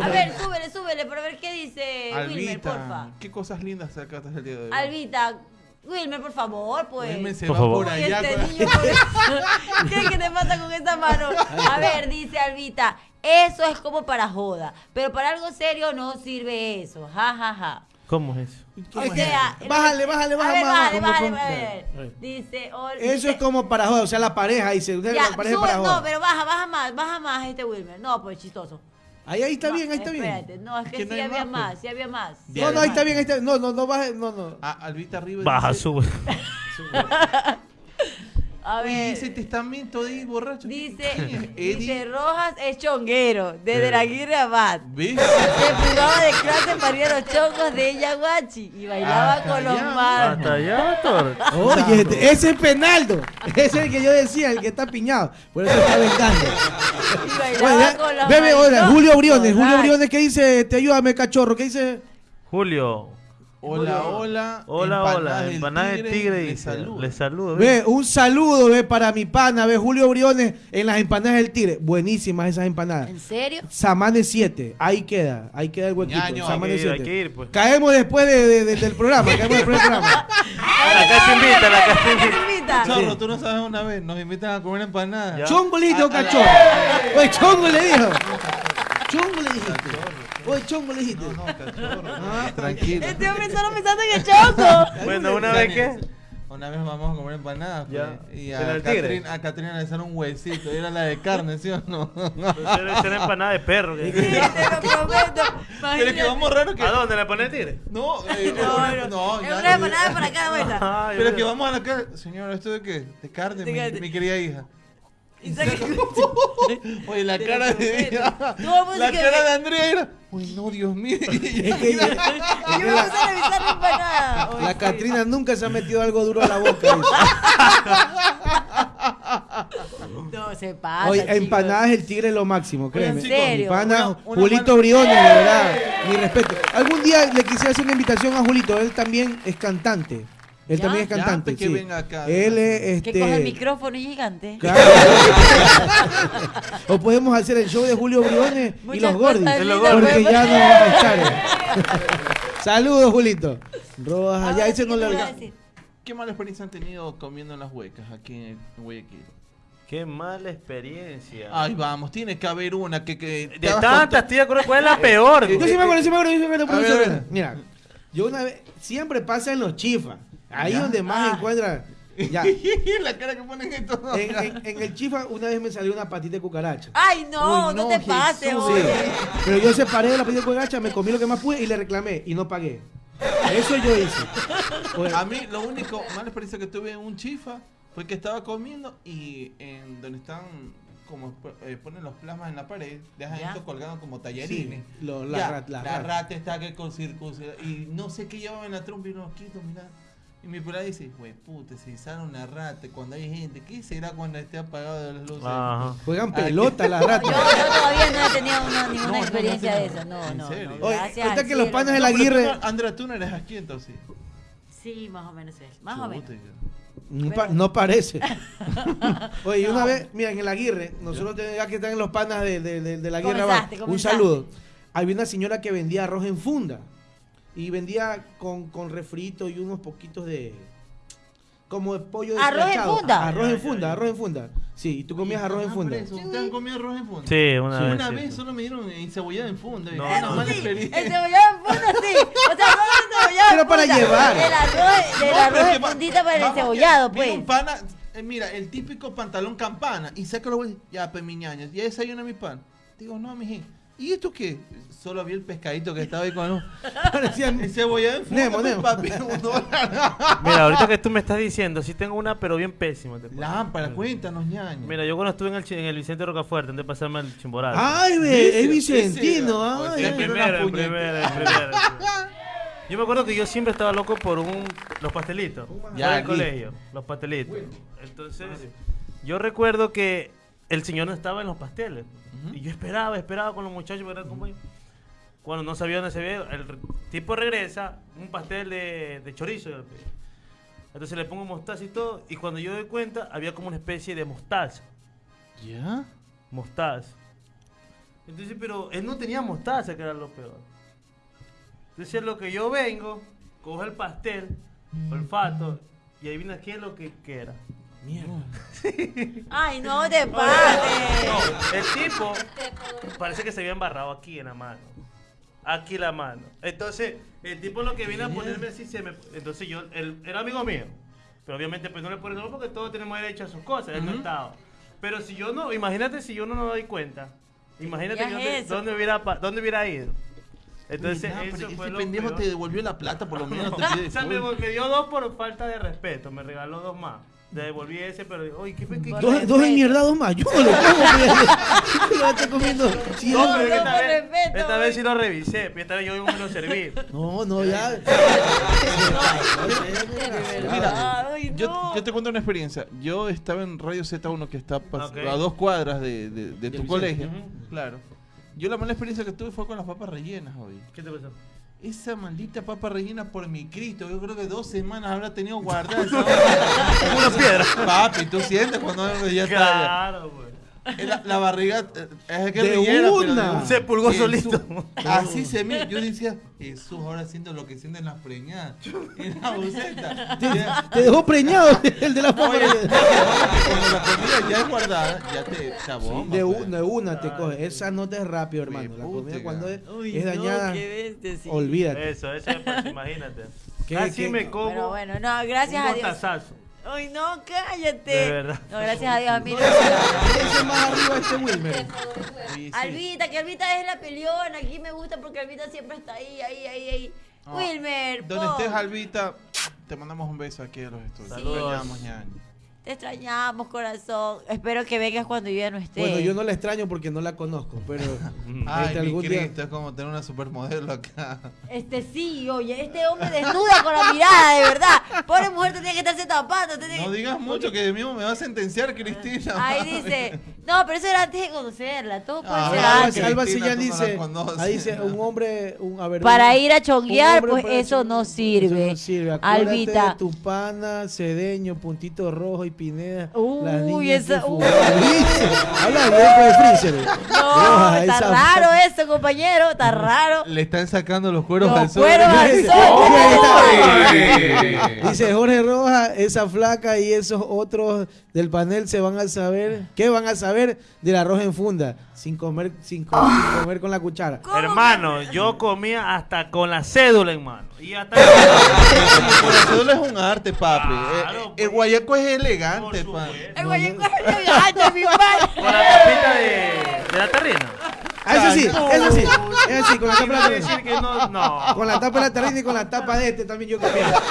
<laughs> A ver, súbele, súbele, para ver qué dice Wilmer, porfa. Albita, ¿qué cosas lindas sacaste el día de hoy? Albita, Wilmer, por favor, pues. Wilmer se Por va favor. por allá. este niño, por- ¿Qué, ¿Qué te pasa con esa mano? A ver, dice Albita, eso es como para joda, pero para algo serio no sirve eso. Ja, ja, ja. ¿Cómo es eso? O sea, Bájale, bájale, a bájale, ver, bájale, bájale, ¿cómo, bájale, cómo? bájale. Ay. Dice, oh, Eso dice- es como para joder, o sea, la pareja dice, usted Ya, la pareja sube- para joder. no, pero baja, baja más, baja más este Wilmer. No, pues chistoso. Ahí, ahí está No, bien, ahí está espérate, bien. No, es que, Que no sí había más, más, pues. sí había más. No, no, ahí está bien, ahí está bien. No, no, no baje, no, no. Ah, Albita arriba. Baja, dice- sube. <laughs> <laughs> A ver. ese testamento de borracho. Dice, <laughs> dice Rojas es chonguero, desde la Aguirre Abad. ¿Ves? Se jugaba de clase para ir a los chongos de Yaguachi y bailaba Hasta con los más. Hasta allá. Oye, ese es Penaldo. Ese es el que yo decía, el que está piñado. Por eso está vengando. Y bailaba Bueno, ya- con los Bebe, hola. Julio Briones. Julio. Briones, ¿qué dice? Te ayúdame, cachorro. ¿Qué dice? Julio. Hola, hola. Hola, hola. Empanada del tigre Le dice. saluda. Le saludo. Ve, un saludo, ve, para mi pana, ve, Julio Briones en las empanadas del Tigre. Buenísimas esas empanadas. ¿En serio? Samane 7, ahí queda, ahí queda el huequito. Ñaño, Samane hay que ir, hay 7. que ir, pues. Caemos después de- de- de- del programa, <laughs> caemos después del programa. La casa invita, la casa invita. Chorro, tú no sabes una vez, nos invitan a comer empanadas. Chongo le dijiste o A- a la- cachorro. Oye, chongo le dijo. Chongo le dijiste. Oye, chongo le dijiste. No, no, cachorro. Tranquilo. Este hombre solo pensando en el chongo. Bueno, una vez que. Una vez vamos a comer empanadas Ya. pues, y ¿Era a el tigre? Catrina, a Catrina le hicieron un huesito. y Era la de carne, ¿sí o no? <laughs> Era empanada de perro. que- Te lo prometo. Pero es que vamos raro que. ¿A dónde le pone el tigre? No, eh, No, no, no. Es una empanada para cada <laughs> vuelta. Pero es que vamos a la casa. Señor, ¿esto de qué? De carne, mi, carne. mi querida hija. <laughs> Oye, la cara de mundo La cara de Andrea era. Uy, no, Dios mío. La. Catrina nunca se ha metido algo duro a la boca. <laughs> No, se pasa. Oye, empanadas el tigre es lo máximo, créeme. ¿En serio? Empanadas, Julito Briones, de verdad. Mi respeto. Algún día le quisiera hacer una invitación a Julito. Él también es cantante. Él Ya. también es cantante. que sí. venga acá. Él es Que este. coge el micrófono y gigante. Claro. <laughs> o podemos hacer el show de Julio Briones y los Gordis. Porque ya no vamos a echar. <laughs> Saludos, Julito. Rojas, sí, ese no ¿qué le? ¿Qué mala experiencia han tenido comiendo en las huecas aquí en Guayaquil? Qué mala experiencia. Ay, vamos, tiene que haber una que. que de tantas, tío, ¿cuál es la peor? Yo sí me acuerdo, sí me acuerdo, acuerdo, Mira, yo una vez, siempre pasa en los chifas. Ahí Ya. donde más Ah. encuentran. Ya. <laughs> la cara que ponen. En, en- en el chifa una vez me salió una patita de cucaracha. Ay, no, Uy, no, no, te pases, Jesús. Oye. Pero yo separé de la patita de cucaracha, me comí lo que más pude y le reclamé y no pagué. Eso yo hice. Pues, A mí, lo único mala experiencia que tuve en un chifa fue que estaba comiendo y en donde están. Como eh, ponen los plasmas en la pared, dejan Ya. esto colgado como tallarines. Sí, lo- la Ya, rat- la la rat. rata está que con circuncidar. Y no sé qué llevaba en la trompa y no quito, mira. Y mi pelada dice, güey, puta, se sale una rata cuando hay gente. ¿Qué será cuando esté apagado las luces? Ajá. juegan Ay, pelota <laughs> las Yo, ratas. yo todavía no he tenido una- ninguna No, no, experiencia no, de no. eso. No, ¿En no, serio? no. Que los panas de No, tú Aguirre- no- Andrea, tú no eres aquí entonces. Sí, más o menos es. Más o menos. No, pa- no parece. <laughs> Oye, y una No. vez, mira, en el Aguirre, nosotros tenemos ya que están en los panas de, de, de, de la Aguirre un saludo. Había una señora que vendía arroz en funda y vendía con, con refrito y unos poquitos de como de pollo ¿Arroz en funda? Arroz en funda, arroz en funda. Sí, y tú comías arroz en Ah, funda. por eso, ¿Ustedes han comido arroz en funda? Sí, una Sí. vez. Una sí. vez solo me dieron encebollada en funda. No, Una no, mala. Sí, experiencia. el cebollado en funda sí. O sea, no el cebollado en Pero para funda. llevar. El arroz, el No, arroz en va- fundita para el vamos, cebollado, que viene pues. un pana, eh, mira, el típico pantalón campana. Y saca los huevos. Ya, pues, mi ñaña, ya desayuna mi pan. Digo, no, miji. ¿Y esto qué? Solo había el pescadito que estaba ahí con un Parecían- encebollado en. Nemo, Nemo. papi, un dólar. Mira, ahorita que tú me estás diciendo, sí tengo una, pero bien pésima. te cuento. Lámpara, cuéntanos, ñaña. Mira, yo cuando estuve en el, chi- en el Vicente Rocafuerte, antes de pasarme al Chimborazo. Ay, ve, Ese- Vicentino, ese- ay, primero. Yo me acuerdo que yo siempre estaba loco por un los pastelitos. Ya, Ya, el aquí. colegio, los pastelitos. Entonces, yo recuerdo que el señor no estaba en los pasteles. Y yo esperaba, esperaba con los muchachos, ¿verdad? Como yo. Cuando no sabía dónde se ve, el tipo regresa, un pastel de, de chorizo. Entonces le pongo mostaza y todo. Y cuando yo doy cuenta, había como una especie de mostaza. ¿Ya? Mostaza. Entonces, pero él no tenía mostaza, que era lo peor. Entonces, lo que yo vengo, cojo el pastel, olfato, y ahí viene aquí lo que, que era. Mierda. <laughs> Ay, no te pases. No, el tipo parece que se había embarrado aquí en la mano. Aquí la mano. Entonces, el tipo lo que viene a ponerme así se me. Entonces yo, él era amigo mío. Pero obviamente pues no le pone nombre porque todos tenemos derecho a sus cosas. Él no estaba. Pero si yo no, imagínate si yo no me doy cuenta. Imagínate yo es dónde, hubiera, dónde hubiera ido. Entonces, Mira, eso ese fue lo pendejo peor. te devolvió la plata, por lo menos te <laughs> pide O sea, me dio dos por falta de respeto. Me regaló dos más. Le devolví ese, pero digo, oye, ¿qué, qué, qué, Por Dos, dos enmierdados más, yo no lo como, ¿Qué lo estoy comiendo? Sí, No, No, pero no, esta, vez, respeto, esta vez sí lo revisé, pero esta vez yo me lo serví. No, no, ya. <laughs> <laughs> Mira, Ay, Yo, no. yo te cuento una experiencia. Yo estaba en Radio Z1 que está a dos cuadras de, de- de tu colegio. Claro. Yo la mala experiencia que tuve fue con las papas rellenas hoy. ¿Qué te pasó? Esa maldita papa rellena por mi Cristo. Yo creo que dos semanas habrá tenido guardada. <laughs> esa una piedra. Papi, tú sientes cuando ya está. Claro, güey. Ya. La, la barriga eh, es que De pero una. Se pulgó Jesús. solito. Así se me. Yo decía, Jesús, ahora siento lo que sienten las preñadas. En la buceta. Ya- Te dejó preñado <laughs> el de la cuando la comida ya es guardada, ya te chabón. De una, de una te coge. Esa no te es rápido, hermano. La comida cuando es, Uy, es no, dañada, sí. olvídate. Eso, eso es, pues, imagínate. Qué ¿Qué- Así qué? me como Pero bueno, no, gracias un a Dios. Ay, no, cállate. De verdad. No, gracias a Dios, a mí no. Ese más arriba este Wilmer. Albita, que Albita es la peleona. Aquí me gusta porque Albita siempre está ahí, ahí, ahí, ahí. Ah, Wilmer, Donde po, estés, Albita, te mandamos un beso aquí a los estudios. Saludos. Te. Te extrañamos, corazón. Espero que vengas cuando yo ya no esté. Bueno, yo no la extraño porque no la conozco, pero <laughs> Ay, este, mi algún día- Cristo, es como tener una supermodelo acá. Este sí, oye, este hombre desnuda con la mirada, de verdad. Pobre mujer tenía que estarse tapando. tenía No que- digas mucho que de mismo me va a sentenciar, Cristina. Ahí dice, no, pero eso era antes de conocerla. Todo puede Ah, ser Alba- antes. Alba Cristina, Sillán tú no la dice, conoces. ahí dice, un hombre, un, a ver, Para un- ir a un chonguear, hombre pues para eso no sirve. Eso no sirve. Acuérdate Albita. tu pana, Cedeño, Puntito Rojo y Pineda. Uy, las niñas esa- de uy. Habla bien con el freezer. No, <laughs> Roja, está esa- raro eso, compañero, está raro. Le están sacando los cueros Los al sol. cueros al Dice, sol. Dice Jorge Roja, esa flaca y esos otros del panel se van a saber, ¿qué van a saber del arroz en funda? Sin comer, sin, co- sin comer con la cuchara. ¿Cómo Hermano, yo comía hasta con la cédula en mano. Y hasta Por eso cédula es un arte, papi. Claro, Eh, pues. el guayaco es elegante, papi. El guayaco es elegante, mi padre. Con la tapita de, de la terrina. Ah, eso sí, eso sí, eso sí, con la tapa de la no, no. Con la tapa de la terrina y con la tapa de este también yo comía. <laughs>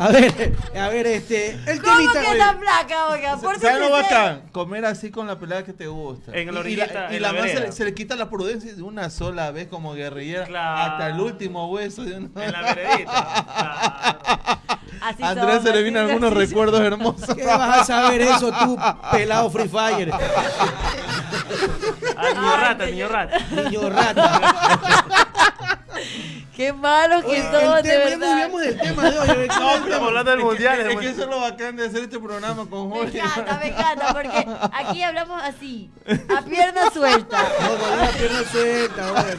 A ver, a ver, este, el ¿Cómo temita. que está flaca, oiga? Por ¿Sabes lo bacán? Comer así con la pelada que te gusta. En la Y- y orillita, Y, la, la más se vereda. le, se le quita la prudencia de una sola vez como guerrillera Claro. hasta el último hueso de una. En la veredita. <laughs> Claro. Así A Andrés se le así son. algunos recuerdos hermosos. ¿Qué vas a saber eso tú, pelado Free Fire? Al niño rata, que niño rata. Niño rata. Qué malos que el de ya verdad. desviamos del tema de hoy. a ver, ¿cuál es el Estamos hablando del mundial. Es que hermano. eso es lo bacán de hacer este programa con Me Jorge. encanta, me encanta, porque aquí hablamos así, a <laughs> pierna suelta. No, con una pierna suelta, oye,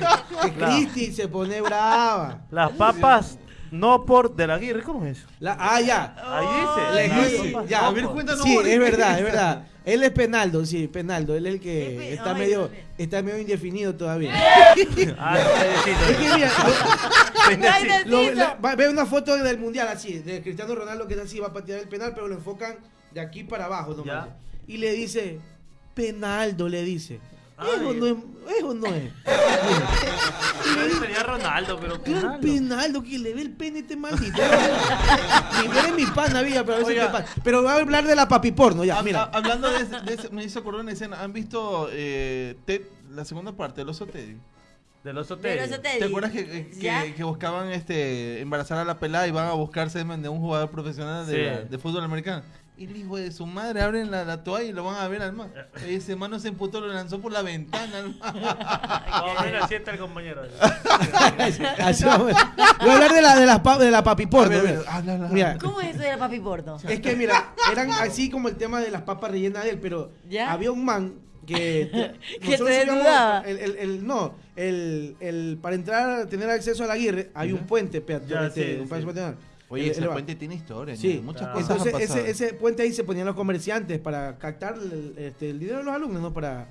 Que. Cristi se pone brava. Las papas no por de la Aguirre, ¿cómo es eso? La, ah, ya. Ahí dice. Ya, no a ver, por- cuéntanos. Sí, es verdad, es verdad. <laughs> Él es Penaldo, sí, Penaldo. Él es el que está medio, está medio indefinido todavía. Ah, Es que necesito. la- va- ve una foto del mundial así, de Cristiano Ronaldo que es así, va a patear el penal, pero lo enfocan de aquí para abajo nomás. Ya. Y le dice, Penaldo, le dice. Ay. Eso no es, eso no es. Yo sería Ronaldo, pero Claro. Penaldo, que le ve el pene este maldito. Ni tú eres mi pana, vida, pero a veces Oiga. te pasa. Pero voy a hablar de la papi porno, ya, mira. hab- hablando de, ese- de ese- me hizo acordar una escena. ¿Han visto eh, Ted, la segunda parte del oso Teddy? Del oso Teddy. eso te ¿Te acuerdas que, que- ¿Ya? que- que buscaban este embarazar a la pelada y van a buscar semen de un jugador profesional de, Sí. de fútbol americano? Y el hijo de su madre abren la, la toalla y lo van a ver al. Y ese man no se emputó, lo lanzó por la ventana al man. <laughs> No, mira, sienta el compañero. <laughs> Así vamos. Voy a hablar de la, de las pa- de la papi porno. ¿Cómo es eso de la papi porno? Es que mira, eran así como el tema de las papas rellenas de él, pero ¿Ya? había un man que <laughs> Que nosotros te el, el- el- no, el, el- para entrar a tener acceso a la Aguirre hay un puente peatonal, Ya, este, sí, un paso sí. Oye, El- ese el- puente tiene historia, Sí, ¿no? muchas Claro. cosas han Entonces pasado. ese, ese puente ahí se ponían los comerciantes para captar el, este, el dinero de los alumnos, ¿no? Para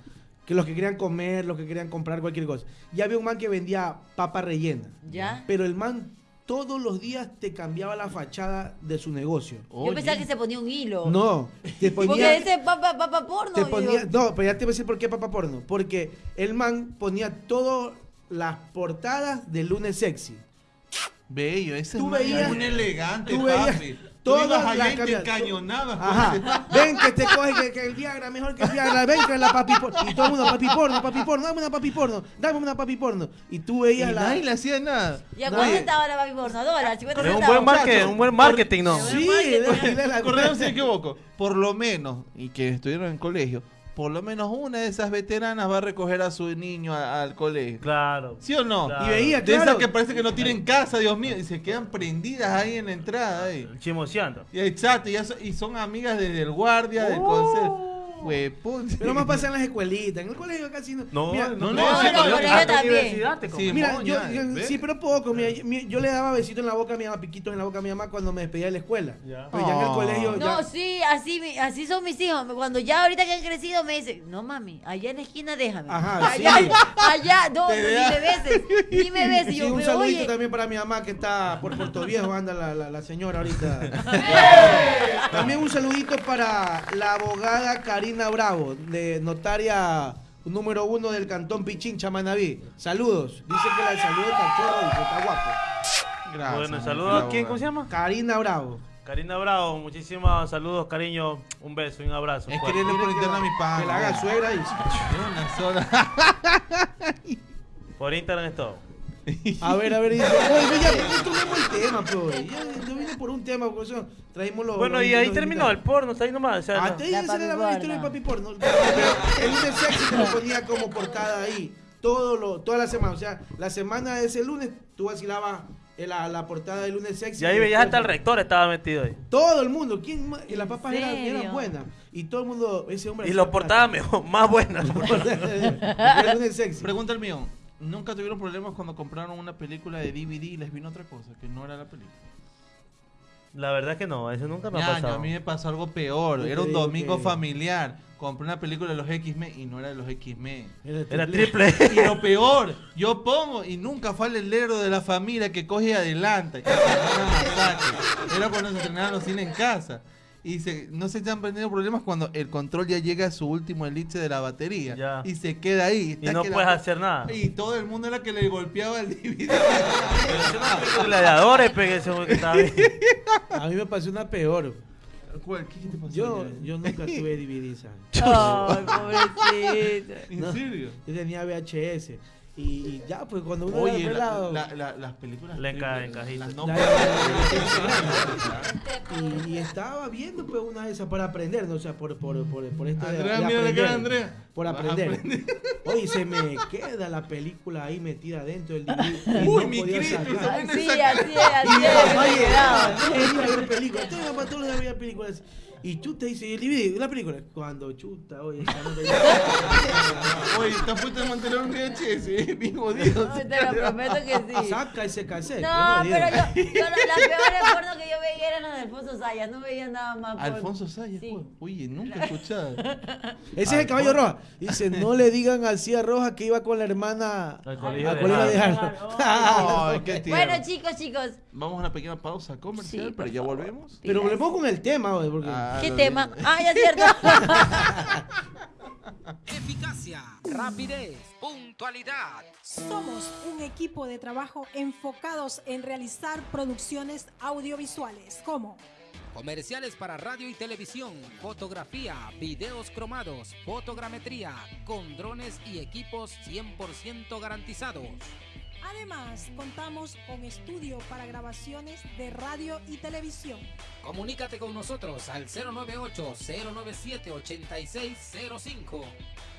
que los que querían comer, los que querían comprar cualquier cosa. Y había un man que vendía papa rellena. ¿Ya? Pero el man todos los días te cambiaba la fachada de su negocio. Yo Oye. pensaba que se ponía un hilo. No, te <laughs> Porque ponía... ese papa, papa porno. Te ponía, no, pero ya te voy a decir por qué papá porno. Porque el man ponía todas las portadas de lunes sexy. Bello, ese Tú man veías- es un elegante, tú veías papi. todas allá las y te Ajá. Ven que te coge que, que el Viagra mejor que el Viagra. Ven que la papi porno. Y todo el mundo, papi porno, papi porno, dame una papi porno, dame una papi porno. Y tú Y veías la. nadie le hacía nada. ¿Y a cuánto estaba la papi porno? ¿A dólar? ¿50 Es un centavos? buen marketing, un buen marketing, ¿no? Sí, de- de la- Correcto, si me equivoco. Por lo menos, y que estuvieron en colegio, por lo menos una de esas veteranas va a recoger a su niño a- al colegio. Claro. ¿Sí o no? Claro. Y veía, De esas claro. que parece que no tienen casa, Dios mío, y se quedan prendidas ahí en la entrada. Ahí. Chimoseando. Y exacto, y, son amigas desde el guardia, del Uh. consejo. Pero más pasa en las escuelitas. En el colegio casi no. No, mira, no, no, no, no, no, no, yo también. Mira, yo, sí, pero poco. Mira, yo, yo, le daba besito en la boca a mi mamá, piquitos en la boca a mi mamá cuando me despedía de la escuela. Ya. Pero ya en el colegio. Ya... No, sí, así, así son mis hijos. Cuando ya ahorita que han crecido me dicen, no mami, allá en la esquina déjame. Ajá, <laughs> allá, sí. allá, no, ni me beses. Ni me <laughs> beses. Sí, un me, saludito oye. también para mi mamá que está por Puerto Viejo, anda la, la, la señora ahorita. <laughs> ¡Eh! también un saludito para la abogada Karina. Bravo, de notaria número uno del cantón Pichincha, Manaví. Saludos. Dice que la saludó cachorro y que está guapo. Gracias. Bueno, saludos a quién, ¿cómo se llama? Karina Bravo. Karina Bravo, muchísimos saludos, cariño. Un beso y un abrazo. Es fuerte. quererle por interno a mi Que pan. la haga suegra y... <laughs> Una sola. <laughs> Por Instagram es todo. A ver, a ver, dice, <laughs> oye, ya, pues, tomemos el tema, pues. Ya, yo vine por un tema, por eso traímos los... Bueno, los- y ahí terminó el porno, está ahí nomás. O sea, Ah, no. La esa era la historia del porno. papi porno. <laughs> El lunes sexy te lo ponía como portada ahí. Todo lo, toda la semana. O sea, la semana de ese lunes, tú vacilabas en la, la portada del lunes sexy. Y ahí veías hasta el rector estaba metido ahí. Todo el mundo. ¿Quién más? Y las ¿En papas eran, buenas. Y todo el mundo, ese hombre. Y portadas plata. mejor, <laughs> más buenas. el lunes sexy. Pregunta el mío. ¿Nunca tuvieron problemas cuando compraron una película de DVD y les vino otra cosa que no era la película? La verdad es que no, eso nunca me ha pasado. a mí me pasó algo peor. Era un domingo que- familiar. Compré una película de los X-Men y no era de los X-Men. Era triple. Y lo peor, yo pongo y nunca fue el helero de la familia que coge y adelanta. <laughs> Y. Era cuando se estrenaban los cines en casa. Y se, no se han tenido problemas cuando el control ya llega a su último elipse de la batería. Ya. Y se queda ahí. Y no que la- puedes hacer nada. Y todo el mundo era que le golpeaba el película gladiadores, pegué. <laughs> A mí me pasó una peor. ¿Cuál? ¿Qué te pasó? Yo, yo nunca tuve DVD, ¿sabes? Ay, pobrecito. ¿En No. serio? Yo tenía VHS. Y, y ya, pues cuando uno Oye, era la- la- la- las películas. Le no- La- y, y estaba viendo pues una de esas para aprender, ¿no? o sea, por, por, por, por esto de- Andrea, de, mira la aprender, cara de Andrea. Por Vas a aprender. Oye, se me queda la película ahí metida dentro del DVD. Uy, no mi Cristo, esa Sí, así es, así Y mi es. me ver películas. Entonces, mi papá todos los Y te dices, el DVD, la película. Cuando chuta, oye, esa no te- <laughs> Oye, te has puesto a mantener un VHS, eh, bien jodido. No, te lo prometo que sí. Saca ese cassette. No, qué pero yo, <laughs> yo las peores porno que yo veía eran las de Alfonso Sayas, no veía nada más. por- Alfonso Sayas, Sí. Oye, nunca he escuchado. <laughs> Ese es el caballo roja. Dice, no le digan así a Roja que iba con la hermana Al colegio al de Harvard. Bueno, chicos, chicos, Vamos a una pequeña pausa comercial, pero ya volvemos. Pero pongo con el tema, porque... Ah, ¿qué tema? digo. Ah, ya es cierto. <laughs> Eficacia, rapidez, puntualidad. Somos un equipo de trabajo enfocados en realizar producciones audiovisuales como Comerciales para radio y televisión, fotografía, videos cromados, fotogrametría, con drones y equipos 100% garantizados. Además, contamos con estudio para grabaciones de radio y televisión. Comunícate con nosotros al 098-097-8605.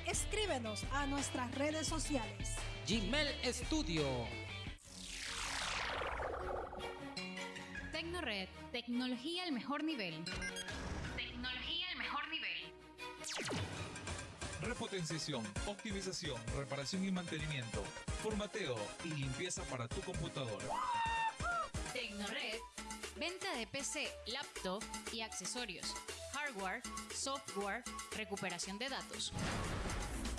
Escríbenos a nuestras redes sociales. Gmail Studio. Tecnored, tecnología al mejor nivel. Tecnología al mejor nivel. Repotenciación, optimización, reparación y mantenimiento, formateo y limpieza para tu computadora. Tecnored, venta de PC, laptop y accesorios. Hardware, software, recuperación de datos.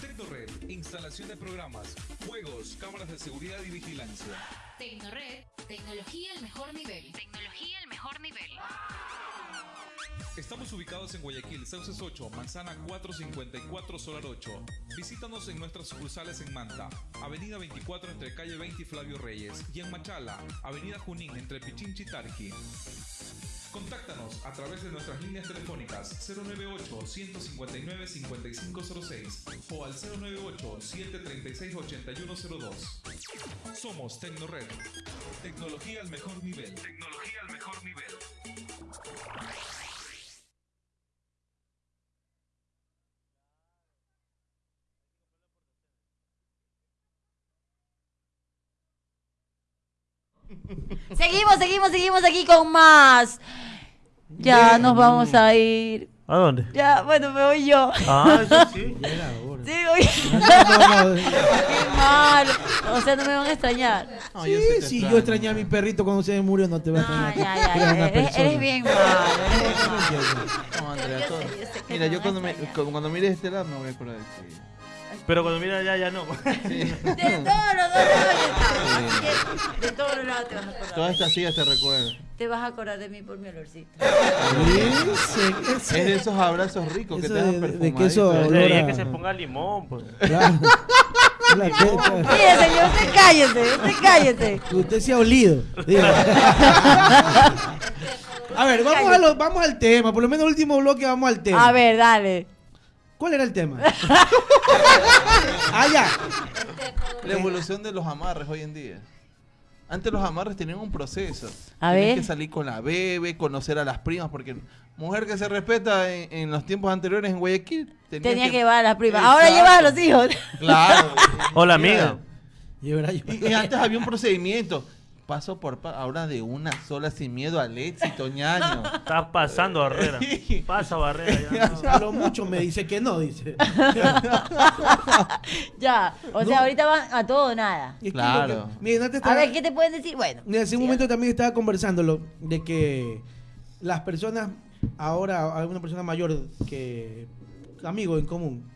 Tecnored, instalación de programas, juegos, cámaras de seguridad y vigilancia. Tecnored, tecnología al mejor nivel. Tecnología al mejor nivel. Estamos ubicados en Guayaquil, Sauces 8, Manzana 454, Solar 8. Visítanos en nuestras sucursales en Manta, Avenida 24 entre calle 20 y Flavio Reyes, y en Machala, Avenida Junín entre Pichinchi y Tarqui. Contáctanos a través de nuestras líneas telefónicas 098-159-5506 o al 098-736-8102. Somos Tecnored. Tecnología al mejor nivel. Tecnología al mejor nivel. Seguimos, seguimos, seguimos aquí con más. Ya nos vamos a ir. ¿A dónde? Ya, bueno, me voy yo. Ah, <laughs> eso sí. Ya era hora. Sí, voy. No, no, <laughs> Qué mal. O sea, no me van a extrañar. No, Sí, yo sí, extraño. yo extrañé a mi perrito cuando se me murió, no te voy a No, extrañar. ya, ya, Eres ya. Eres, bien malo. Eres bien malo. No, Andrea, Yo todo- sé, yo sé que Mira, yo cuando, me, cuando mires este lado me voy a acordar de ti. Pero cuando mira ya, ya no. Sí. <laughs> De todos los dos lados que de todos los lados te vas a acordar. Todas estas sillas te recuerdan. Te vas a acordar de mí por mi olorcito. Es de esos abrazos ricos que Eso te dan de- de perfumadito. queso Yo olor te dije a- que se ponga limón, pues. Claro. <laughs> La que- Mire, señor, usted cállese, usted cállese. que usted se ha olido. <laughs> A ver, vamos, a lo- vamos al tema. Por lo menos el último bloque vamos al tema. A ver, dale. ¿Cuál era el tema? <laughs> ah, ya. La evolución de los amarres hoy en día. Antes los amarres tenían un proceso. A Tenías ver. que salir con la bebé, conocer a las primas, porque mujer que se respeta en, en los tiempos anteriores en Guayaquil tenía, Tenía que llevar a las primas. Ahora llevas a los hijos. Claro. Hola, amiga. Y antes había un procedimiento. Paso por ahora de una sola sin miedo al éxito, <laughs> ñaño. Estás pasando barrera. Pasa barrera ya. no. A lo mucho me dice que no, dice. <laughs> Ya. O sea, ahorita van a todo o nada. Es que Claro. que- antes A estaba- ver, ¿qué te pueden decir? Bueno. En ese sí, momento también estaba conversándolo de que las personas, ahora alguna persona mayor que amigos en común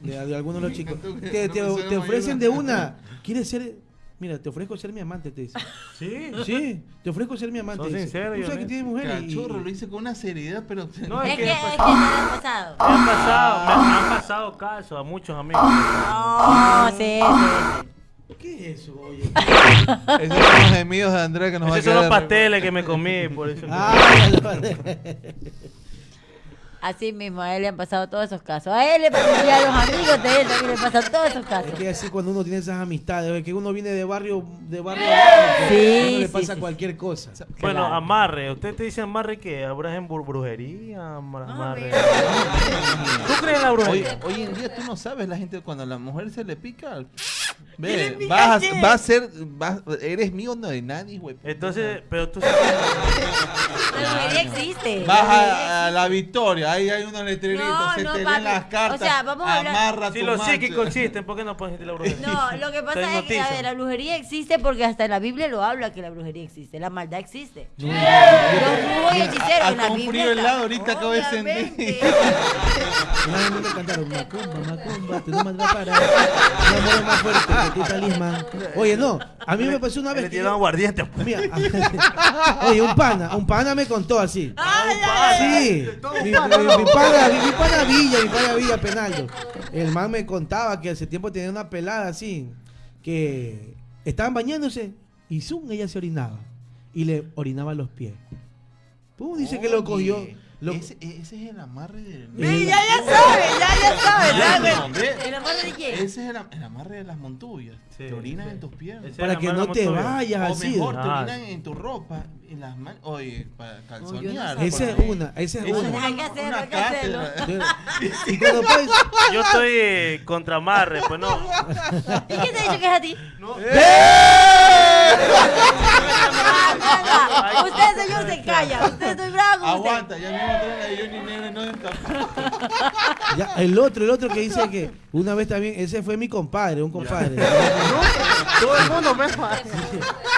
de, de algunos de los chicos, que te, persona te ofrecen de una, ¿quieres ser? Mira, te ofrezco ser mi amante, te dice. <laughs> Sí. Sí, te ofrezco ser mi amante. Sos dice. sincero, Tú sabes que tiene mujer y- Cachorro, lo hice con una seriedad, pero. No, Es es <laughs> que, que es que lo han pasado. me han pasado, me, me han pasado casos a muchos amigos. No, sí, sí. ¿Qué es eso, oye? <laughs> Esos son los gemidos de Andrea que nos va a Esos son los pasteles que me comí, por eso. Ah, ya lo- Así mismo, a él le han pasado todos esos casos. A él le pasan y a los amigos de él también le pasan todos esos casos. Es que así cuando uno tiene esas amistades, es que uno viene de barrio, de barrio Sí, a uno le sí, pasa sí. cualquier cosa. Bueno, Claro. amarre. ¿Usted te dice amarre qué? ¿Ahora en bur- brujería? Amar- Amarre. mira. ¿Tú crees en la Hoy, brujería? hoy en día tú no sabes la gente cuando a la mujer se le pica. ¿Qué Ve, vas va a ser, vas- eres mío no de nadie, güey. Entonces, pero tú La brujería existe. Vas a la victoria, ahí hay unos letreritos, No, se no, te papi. leen las cartas. O sea, vamos a hablar- Amarra Si tu los psíquicos existen, ¿por qué no pueden existir la brujería? No, lo que pasa es que, a ver, la brujería existe porque hasta en la Biblia lo habla que la brujería existe, la maldad existe. No, Los brujos y hechiceros en la Biblia frío está- helado ahorita acabo de sentir. <laughs> Una vez me cantaron Macumba, Macumba, tú no me es más fuerte que tu talismán. Oye, no, a mí me pasó una Le vez que tiraron yo- aguardiente. Mira, <laughs> oye, un pana, un pana me contó así. Sí, mi, pana, mi, mi pana Villa, mi pana Villa Penaldo. El man me contaba que hace tiempo tenía una pelada así, que estaban bañándose y zoom, ella se orinaba y le orinaba los pies. Pum, dice que lo cogió. Lo- ese, ese es el amarre del. Sí, ya, ya sabe, ya, ya sabe. ¿El amor de quién? Ese es el, am- el amarre de las montullas. Sí, te orinan sí. en tus piernas. Ese- para que no te vayas O así. mejor, te Ah. orinan en tu ropa, en las manos. Oye, para calzonear. sabía. Esa es una, esa es una. Hay que hacerlo, hay que hacerlo. <laughs> Y cuando <laughs> pues, Yo estoy eh, contra amarre, pues no. ¿Y quién te ha dicho que es a ti? Venga. Usted, señor, se calla. Usted estoy bravo. Aguanta, ya mismo traen a Johnny Negro no. Ya, el otro, el otro que dice que una vez también, ese fue mi compadre, un compadre. <laughs> Todo el mundo me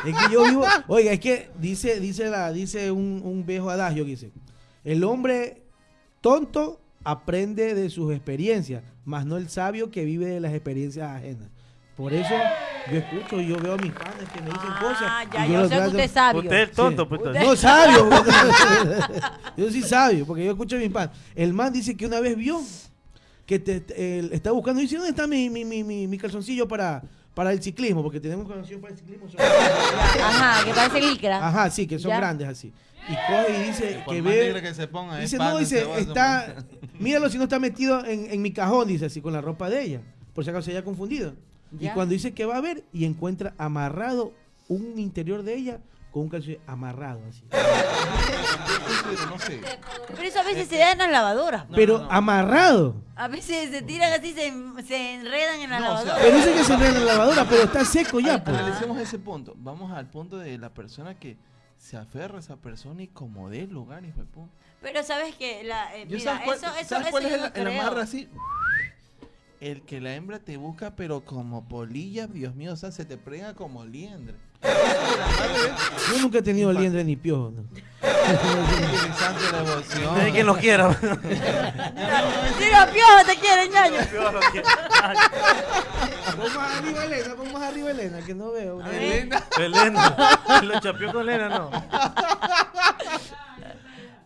Es que yo vivo, oiga, es que dice, dice la, dice un, un viejo adagio que dice, el hombre tonto aprende de sus experiencias, más no el sabio que vive de las experiencias ajenas. Por eso yo escucho y yo veo a mis padres que me dicen cosas. Ah, ya, y yo los sé que usted es sabio. Usted es tonto, Sí. pues. entonces. No, sabio. <laughs> <laughs> yo sí sabio, porque yo escucho a mi padre. El man dice que una vez vio que te, te- él está buscando, dice, ¿dónde está mi, mi, mi, mi, mi calzoncillo para, para el ciclismo? Porque tenemos calzoncillos para el ciclismo. son- <laughs> Ajá, que parece licra. Ajá, sí, que son Ya. grandes así. Y coge y dice que ve... que se ponga, Dice, no, dice, está... <laughs> Míralo si no está metido en, en mi cajón, dice así, con la ropa de ella. Por si acaso se haya confundido. Y cuando dice que va a ver y encuentra amarrado un interior de ella con un calzoncillo amarrado así. Pero no sé. Pero eso a veces se da en las lavadoras. No, Pero no, no. amarrado. A veces se tiran así, se, se enredan en la No, o sea, lavadora. Pero dice que se enreda en la lavadora, pero está seco ya, pues. Analicemos ese punto. Vamos al punto de la persona que se aferra a esa persona y como dé lugar, hijo de puta. Pero sabes que la eh, Yo mira, ¿sabes cuál, eso eso ¿sabes eso cuál yo es el, el creo. amarre así? El que la hembra te busca, pero como polilla, Dios mío, o sea, se te prega como liendre. Yo nunca he tenido liendre ni piojo. ¿no? Utilizando la emoción. Hay quien lo quiera. <laughs> Los piojos te quieren, ñaño. Más arriba Elena, más arriba Elena, que no veo. A. Elena. Elena. Lo chapeó con Elena, no.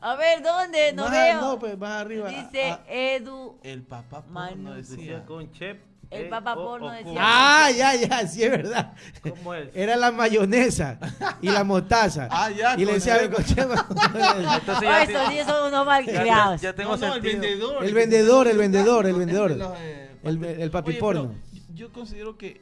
A ver, ¿dónde? No Más- veo. No, pues más arriba. Dice Ah, Edu. El papá Manu. porno Decía decía. con chep. El eh, papá o- porno o decía. Ah, ya, ya, sí es verdad. ¿Cómo es? Era la mayonesa y la mostaza. Ah, ya, Y le decía, el- "Cochema". <laughs> Entonces ya estos te- días son unos mal ya- criados. ya tengo No, no, el vendedor. El vendedor, el vendedor, el vendedor. El- papi- el papi Oye, porno. pero Yo considero que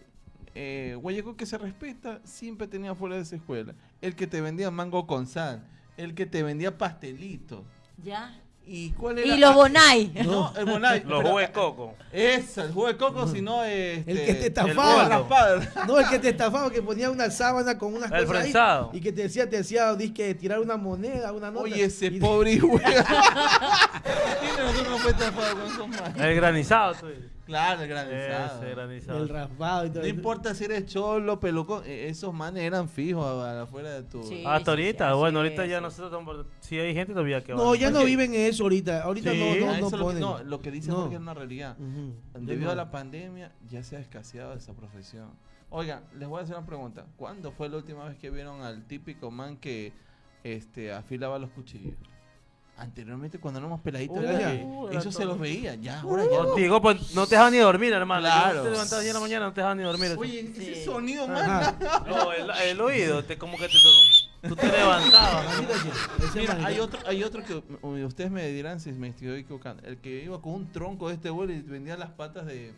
eh, Guayaco que se respeta siempre tenía fuera de esa escuela. El que te vendía mango con sal. El que te vendía pastelito. Ya. ¿Y cuál era? Y los Ah, bonai. <laughs> No, el bonai. Los jugos de coco. Esa, el jugo de coco, si no este, El que te el estafaba. raspado. <laughs> No, el que te estafaba, que ponía una sábana con unas El cosas ahí, y que te decía, te decía, que tirar una moneda, una nota. Oye, ese y- pobre hijo. ¿Quién de <laughs> nosotros no fue estafado con esos manos? El granizado, tú. Claro, el granizado. Ese granizado. El raspado y todo No eso. importa si eres cholo, pelucón, eh, esos manes eran fijos afuera de tu. Sí. Hasta ahorita, sí, bueno, sí, ahorita ya nosotros estamos. Sí, hay gente todavía que va. No, ya no viven eso ahorita. Ahorita Sí. no, no, no es lo que- no, lo que dice No. Es una realidad. Debido a la pandemia ya se ha escaseado esa profesión. Oigan, les voy a hacer una pregunta. ¿Cuándo fue la última vez que vieron al típico man que este afilaba los cuchillos? Anteriormente cuando éramos peladitos, Uh, eso se los veía. Ya, ahora ya no. Contigo, pues no te dejaban ni dormir, hermano. Claro. Yo te levantabas 10 de la mañana, no te dejaban ni dormir. Oye, ese Sí. sonido, man. No, el, el oído, te, como que te. Tú te levantabas. Ese Mira, hay otro, hay otro que ustedes me dirán si me estoy equivocando. El que iba con un tronco de este vuelo y vendía las patas de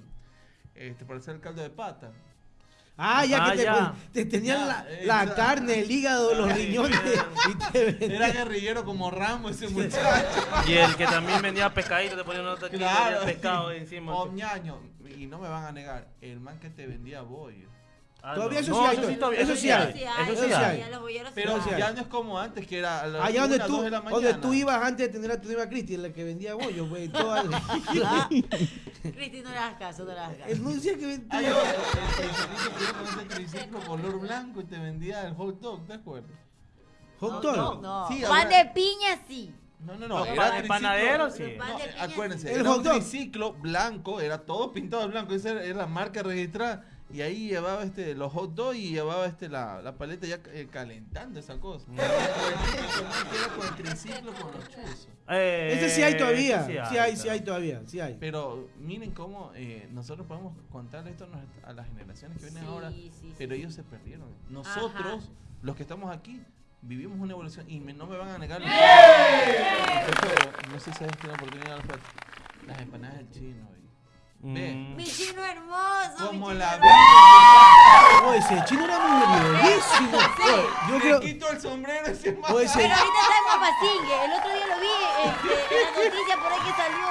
este para hacer el caldo de pata. Ah, ya Ah, que te, ya. pon- te tenían Ya, la, eh, la carne, el hígado, los riñones <laughs> y te Era guerrillero como Rambo ese muchacho. Y el que también vendía pescadito, te ponía aquí, Claro. pescado encima. O ñaño, y no me van a negar, el man que te vendía bollo. Ah, Todavía no. eso No, sí hay, eso sí, todavía- todavía- eso sí hay. Eso sí hay. ya los bolleros Pero ya no es como antes, que era a las Allá donde una, tú, dos de la donde tú ibas antes de tener a tu novia Cristi, la que vendía bollos, güey. toda- Ah, Cristi, no le hagas caso, no le hagas caso. Él no decía que vendía. El color blanco y te vendía el hot dog, ¿te acuerdas? Hot No, dog. no. Sí, Pan de piña, sí. No, no, no. No, era pa- triciclo- panadero, sí. El No, eh, acuérdense, El hot dog. triciclo blanco, era todo pintado de blanco, esa era la marca registrada. Y ahí llevaba este, los hot dogs y llevaba este, la, la paleta ya eh, calentando esa cosa. Mm. Con el típico man que era con el triciclo con los chuzos. Eh, Ese sí hay todavía. Sí hay, sí hay todavía. Sí hay. Pero miren cómo eh, nosotros podemos contarle esto a las generaciones que vienen Sí, ahora, sí, sí. pero ellos se perdieron. Nosotros, los que estamos aquí, vivimos una evolución y me- no me van a negar. Pero, no sé si has tenido oportunidad de ver las empanadas del chino. Ve, Mm. Mi chino hermoso. mi como chino la hermoso. Oye, ese chino era muy bellísimo. Yo creo. quito el sombrero ese Pero ahorita está en Papacingue. El otro día lo vi este, en la noticia por ahí que salió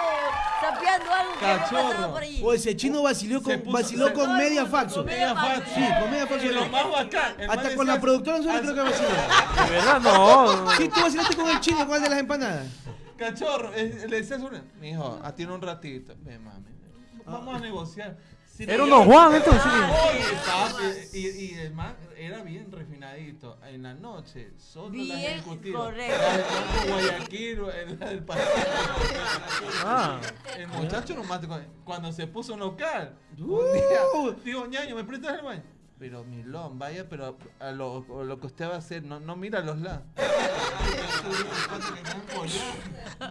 sapeando algo que había Cachorro. pasado por allí. Oye, ese chino vaciló con, puso- vaciló con media faxo. Con media faxo. Sí, con media faxo. Y lo más bacán. el Hasta con la productora nosotros creo que vaciló. De verdad, no. Sí, tú vacilaste con el chino, ¿cuál de las empanadas? Cachorro, eh, le decía a su mi hijo, a ti un ratito. Ve, mami, vamos a negociar. Si Era no- unos Juan, entonces. Oye, papi, y, y el man era bien refinadito. En la noche, solo las Bien, ejecutivas. correcto. La Banco Guayaquil, el- la del. Ah. El muchacho nomás, cu- cuando se puso local, Uh. un día, digo, ñaño, ¿me prestas el baño? Pero Milón, vaya, pero a lo, a lo que usted va a hacer, no, no mira los lados.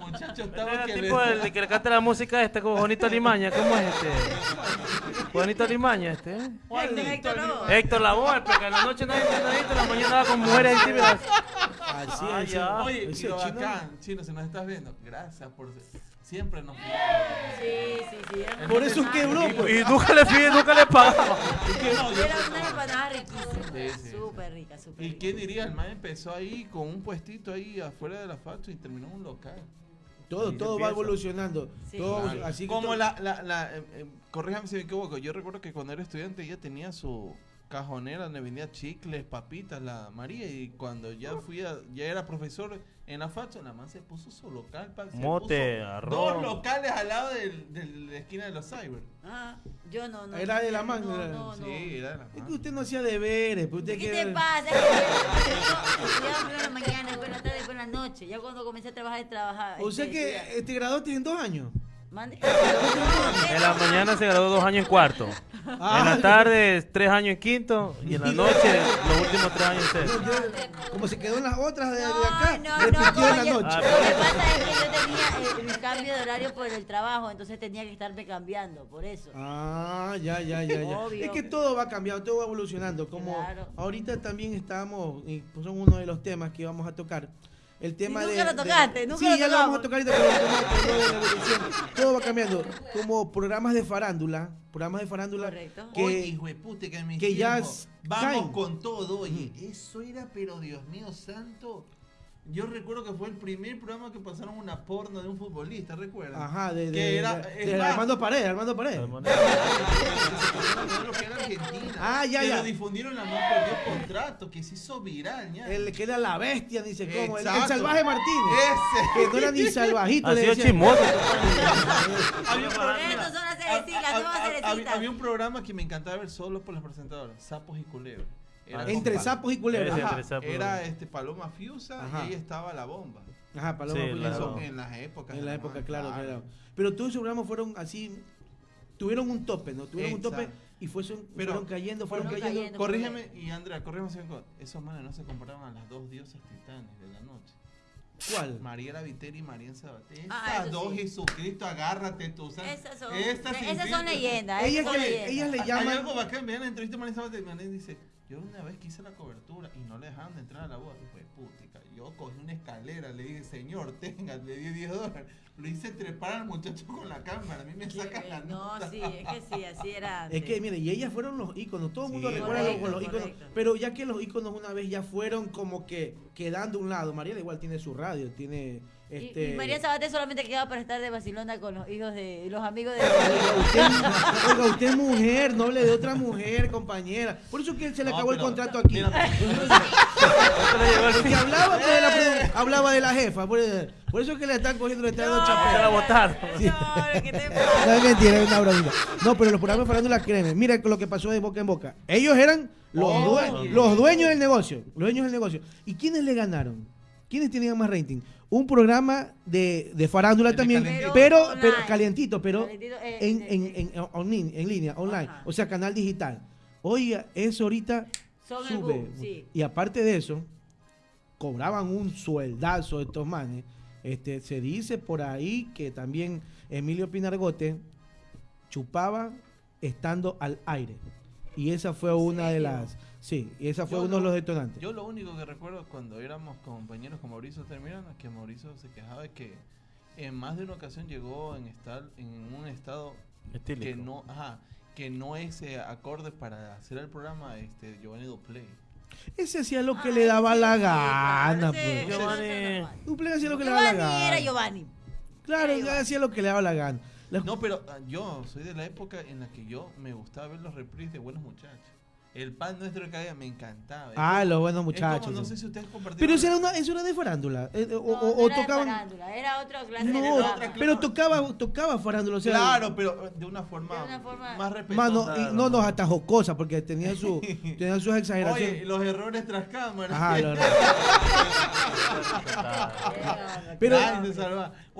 Muchacho estaba que tipo el que le canta la música este como Juanito Limaña, ¿cómo es este? Juanito Limaña este. ¿eh? Héctor, Héctor, no. Héctor Lavoe, porque en la noche nadie entiende nadie, en la mañana va con mujeres ahí tímidas. Así Ah, es. ya. Oye, chino- bacán, chino, si nos estás viendo, gracias por siempre nos Sí, sí, sí. Era Por eso quebró, pues. Y nunca le pide, nunca le pagaba. Era <laughs> una empanada riquísima. Sí, sí. Súper rica, súper ¿Y rica. quién diría? El man empezó ahí con un puestito ahí afuera de la factory y terminó en un local. Todo, todo va evolucionando. Sí. Todo, Claro. así que Como todo- la, la, la eh, eh, corríjame si me equivoco, yo recuerdo que cuando era estudiante ella tenía su, cajonera donde vendía chicles, papitas, la María. Y cuando ya fui a, ya era profesor en la facha, la man se puso su local, pa, se Mote, puso arroz. Dos locales al lado del- del- de la esquina de los cyber. Ah, yo no, no. Era de la mano, No, era- no, no. Sí, era de la Es que man. usted no hacía deberes, pues usted ¿Qué que- te pasa? Es <laughs> que yo estudiaba primero en la mañana, después en la tarde, después en la noche. Ya cuando comencé a trabajar, trabajaba. O sea este, que estudiaba. eh, te graduaste en dos años. Mande. En la mañana se graduó dos años en cuarto. Ah. En la tarde, tres años en quinto. Y en la noche, los últimos tres años en sexto. Como se quedó en las otras de, de No, acá, no, no, repitió en la noche. Lo que pasa es que yo tenía el, el cambio de horario por el trabajo, entonces tenía que estarme cambiando, por eso. Ah, ya, ya, ya, ya. Obvio. Es que todo va cambiando, todo va evolucionando. Como Claro. ahorita también estamos, y son uno de los temas que vamos a tocar. El tema nunca de, lo de- tocaste, nunca sí, lo ya lo vamos a tocar ahorita, pero el tema de. Todo va cambiando. Como programas de farándula, programas de farándula Correcto. que Oye, hijo de puta, que que ya Vamos caen. con todo, oye. Eso era, pero Dios mío santo. Yo recuerdo que fue el primer programa que pasaron una porno de un futbolista, ¿recuerdan? Ajá, de, de, Que era- de- de más- Armando Paredes, Armando <laughs> Paredes. Lo que era Argentina. Ah, ya, que ya. lo difundieron la más perdió contrato, que se hizo viral, ya. El que era la bestia, dice cómo. El, salvaje Martínez. Ese. Que no era ni <laughs> salvajito. Ha sido chismoso. Había un programa- había un que me encantaba ver solo por las presentadoras, Sapos y Culebras. Era Entre pa- sapos y culebras. Ajá. entre sapos. Era este Paloma Fiusa Ajá. y ahí estaba la bomba. Ajá, Paloma Sí, la- Eso en las épocas. En la de época, man, claro, claro. Pero todos esos programas fueron así, tuvieron un tope, ¿no? Tuvieron un tope Exacto. y fue- fueron, Pero cayendo, fueron, fueron cayendo. cayendo. Corrígeme, y Andrea, corrígeme si me equivoco. Esos manes no se comparaban a las dos diosas titanes de la noche. ¿Cuál? Mariela Viteri y María Sabaté. Ah, Estas dos, sí. Jesucristo, agárrate tú. ¿sabes? Esas son, esas son leyendas. Ellas le- ellas le Hay llaman. algo bacán, vean la entrevista de María Sabaté y María dice, yo una vez quise la cobertura y no le dejaban de entrar a la boda. Y fue putica. Yo cogí una escalera, le dije, señor, <laughs> tenga, le di 10 dólares. Lo hice trepar al muchacho con la cámara. A mí me Qué saca la. No, nota. sí, es que sí, así era antes. Es que, mire, y ellas fueron los íconos, todo el mundo Sí, recuerda los- correcto, los íconos, correcto. pero ya que los íconos una vez ya fueron como que quedando a un lado, Mariela igual tiene su radio, tiene este... Y, María Sabaté solamente quedaba para estar de vacilona con los hijos de los amigos de Oiga, usted, oiga, usted es mujer, no hable de otra mujer, compañera. Por eso que se le No, acabó el contrato aquí. mira, Porque hablaba, pues, de la, produ- hablaba de la jefa, por, por eso que le están cogiendo, le están dando Se la chapela. No, ¿qué te <laughs> No pasa? es mentira, es una bromita. No, pero los programas hablando la creen. Mira lo que pasó de boca en boca. Ellos eran los, Oh, due- los dueños del negocio. Los dueños del negocio. ¿Y quiénes le ganaron? ¿Quiénes tenían más rating? Un programa de, de farándula El también, calientito. pero, Pero calientito, pero Calientito, eh, en, en, en, en- online, en línea, online. Ajá. O sea, canal digital. Oiga, eso ahorita Son sube. boom, sí. Y aparte de eso, cobraban un sueldazo estos manes. Este, se dice por ahí que también Emilio Pinargote chupaba estando al aire. Y esa fue una de las... Sí, y esa fue Yo uno de los detonantes. Yo lo único que recuerdo cuando éramos compañeros con Mauricio Termirano es que Mauricio se quejaba de que en más de una ocasión llegó en estar en un estado que no, ajá, que no es eh, acorde para hacer el programa este Giovanni Duplay. Ese hacía lo que Ay, le daba sí, la gana. pues. Giovanni-. Duplay hacía lo que le daba la Giovanni gana. era Giovanni. Claro, Era él Giovanni. hacía lo que le daba la gana. La- No, pero ah, yo soy de la época en la que yo me gustaba ver los reprises de Buenos Muchachos. El pan nuestro de cada día me encantaba. Ah, los buenos Es como, muchachos. no sé si ustedes compartieron. Pero eso era, una, eso era de farándula. eh, eh, o, No, o- no o era de tocaban. farándula, era otra clase de No, programa. pero tocaba, tocaba farándula. O sea, Claro, pero eh, de una forma, De una forma- más respetuosa. Y no nos hasta jocosa porque tenían, su, <laughs> tenían sus Oye, exageraciones. los errores tras cámara. Ajá, lo- Era- Pero-.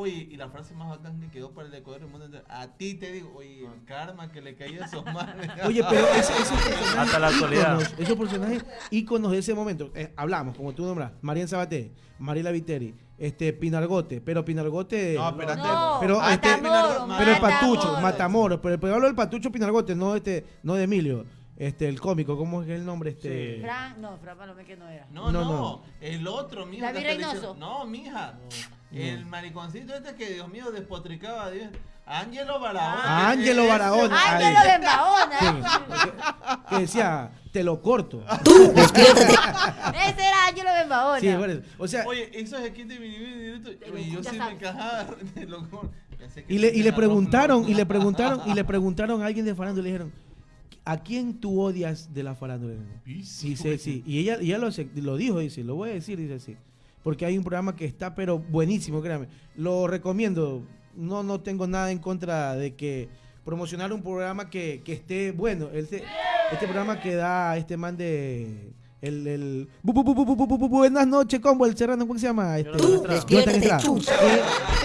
Oye, y la frase más bacán que quedó para el decoder del mundo entero. A ti te digo, oye, el karma que le caía a esos <laughs> manes. Oye, pero <laughs> esos personajes Hasta la actualidad. íconos, esos personajes íconos de ese momento, eh, hablamos, como tú nombras, Marian Sabaté, Mariela Viteri, este Pinargote, pero Pinargote, No, espérate. No, Pero, Matamoros, este, pero el Matamoros. Patucho, Matamoros, pero, pero hablo del Patucho Pinargote, no este, no de Emilio, este, el cómico, ¿cómo es el nombre? Este, Sí. Fran, no, Fran Palomé que no era. No, No, no, no. el otro, mija. David Reynoso. No, mija. El mariconcito este que, Dios mío, despotricaba a Dios. Ángelo Barahona. Ah, Ángelo Barahona. Ángelo de que decía, te lo corto. <laughs> Ese era Ángelo de Embahona. Sí. O sea, Oye, eso es aquí de mi directo. Oye, yo sí me encajaba <laughs> y le, y preguntaron, y le preguntaron, y le preguntaron a alguien de farándula y le dijeron, ¿a quién tú odias de la farándula? Dice, sí. Y ella, ella lo, lo dijo, dice, lo voy a decir, dice así porque hay un programa que está, pero buenísimo, créanme. Lo recomiendo. No, no tengo nada en contra de que promocionar un programa que, que esté bueno. Este, este programa que da este man de. El, el bu, bu, bu, buenas noches, combo, el serrano, ¿cómo se llama? Este, Tú, despiértate, chucha.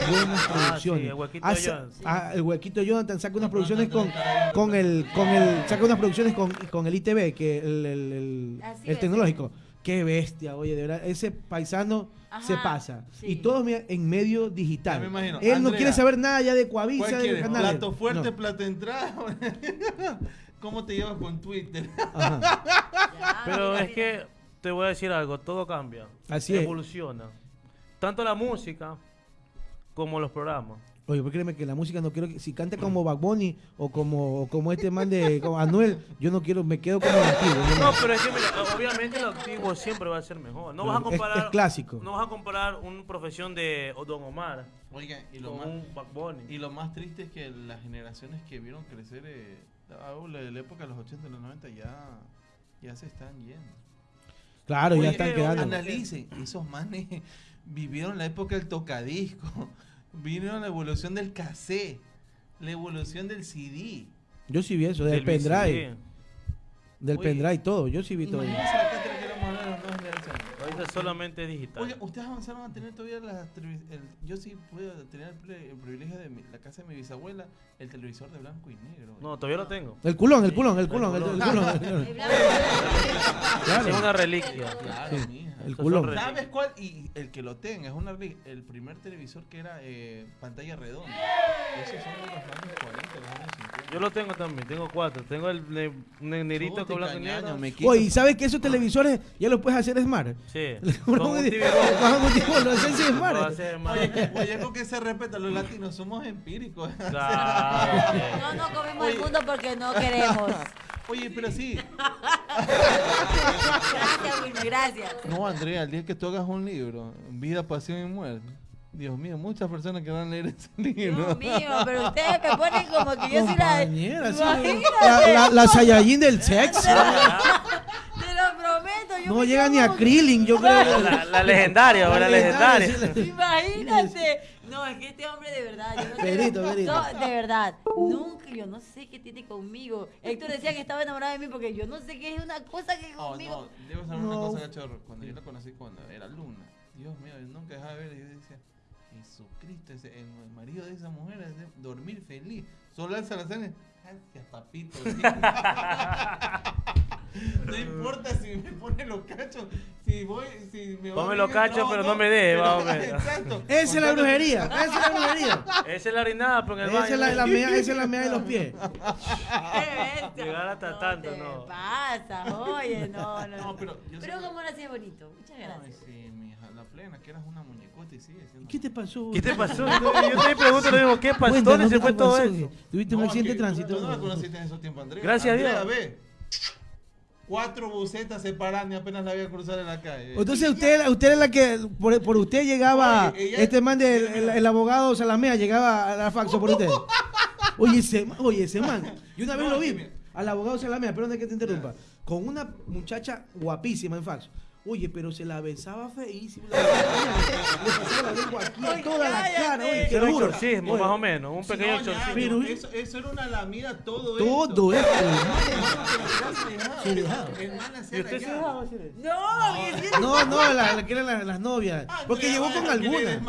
buenas producciones. Ah, sí, el, huequito Hace, ah, el huequito Jonathan saca unas producciones con, con el, con el, saca unas producciones con, con el ITV, que el, el, el, el tecnológico. Es. Qué bestia, oye, de verdad, ese paisano se pasa. sí. Y todo en medio digital. Ya me imagino. Él no quiere saber nada ya de Coavisa, ¿Cuál de canales. ¿Plato fuerte, No. plato entrada? <laughs> ¿Cómo te llevas con Twitter? Ajá. <laughs> Pero es que te voy a decir algo, todo cambia. Así es. evoluciona. Tanto la música como los programas. Oye, pues créeme que la música no quiero que si canta como Bad Bunny o como, o como este man de como Anuel, yo no quiero, me quedo como el antiguo. no, pero es que mira, obviamente lo antiguo siempre va a ser mejor. No vas a Es- comparar es clásico. No vas a comparar una profesión de Don Omar Oiga, y lo, con más, un Bad Bunny. y lo más triste es que las generaciones que vieron crecer eh, a la de la época de los 80 y los 90 ya, ya se están yendo. Claro, ya están eh, quedando. Analicen, esos manes vivieron la época del tocadisco, vivieron la evolución del cassette, la evolución del CD. Yo sí vi eso, del, Del pendrive. Del Oye, pendrive, todo. Yo sí vi todo. Solamente es digital. Oye, ustedes avanzaron a tener todavía las Yo sí pude tener el, privilegio de mi- la casa de mi bisabuela, el televisor de blanco y negro. no, todavía lo tengo. El culón, el culón, el culón, el, culón. el culón. el culón. El blanco. Claro. Es una reliquia. Claro, Sí, mija. el culón. ¿Sabes cuál? Y el que lo tenga, es una reli- el primer televisor que era eh, pantalla redonda. Esos son de los años 40, los años 50. Yo lo tengo también, tengo cuatro. Tengo el ne- ne- negrito Chuta, con blanco y negro. Oye, ¿y sabes que esos televisores ya los puedes hacer smart? Sí. <laughs> Con un lo hacen sin Lo smart. Oye, oye, <laughs> con que se respeta, los latinos somos empíricos. Claro. No, no comemos Oye. el mundo porque no queremos. <laughs> Oye, pero sí. Gracias, Wilmer, gracias. No, Andrea, el día que tú hagas un libro, Vida, Pasión y Muerte. Dios mío, muchas personas que van a leer ese libro. Dios <laughs> mío, pero ustedes me ponen como que yo soy la. La, la, la Saiyajin del sexo. Te lo prometo. Yo No llega ni a Krillin, yo creo. La, la legendaria, la legendaria. Imagínate. No, es que este hombre de verdad. Yo no Pedrito, tengo- Pedrito. No, de verdad. Nunca, yo no sé qué tiene conmigo. Héctor decía que estaba enamorado de mí porque yo no sé qué es una cosa que Oh, conmigo. no, debo saber No. una cosa, cachorro. Cuando yo la conocí, cuando era Luna, Dios mío, yo nunca dejaba de ver. y Yo decía, Jesucristo, ese, el marido de esa mujer es de dormir feliz. Solo alza la cena. Gracias, papito. <laughs> no importa si me pone los cachos, si voy, si me Ponme los cachos, pero no me menos. Exacto. <laughs> Esa es la brujería. Esa es la brujería. Esa es la orinada, pero en el Esa es la, la mea, esa es la mea de los pies. <laughs> Llegar hasta no tanto, te no. pasa, oye, no, no. No, pero yo Pero como así es bonito. Muchas gracias. sí, plena, que eras una muñecota y sigue siendo. ¿Qué te pasó? ¿Qué te <laughs> pasó? Yo te pregunto, le digo, ¿qué pasó? ¿Dónde se ¿qué fue todo pasó? eso? ¿Tuviste un accidente de tránsito? Tú no la conociste en esos tiempos, Andrea. Gracias a Dios. ve. Cuatro bucetas separadas y apenas la voy a cruzar en la calle. Entonces usted, usted es la que por, por usted llegaba, Oye, ella- este man del el, el abogado Salamea llegaba a la faxo por usted. <laughs> Oye, ese, oye, ese man, yo una vez No, lo vi, al abogado Salamea, perdón que te interrumpa, con una muchacha guapísima en faxo. Oye, pero se la besaba feísimo. <laughs> la besaba, Le pasaba la lengua aquí a toda la cara, oye, Era un exorcismo, Oye, más o menos. Un pequeño No, ya, exorcismo. Pero- eso, eso era una lamida todo, Todo esto. esto. Se dejaba. ¿Y usted se rayado. dejaba hacer eso? No, sí. No, no, la, que eran las, novias. Ah, Porque llegó con alguna.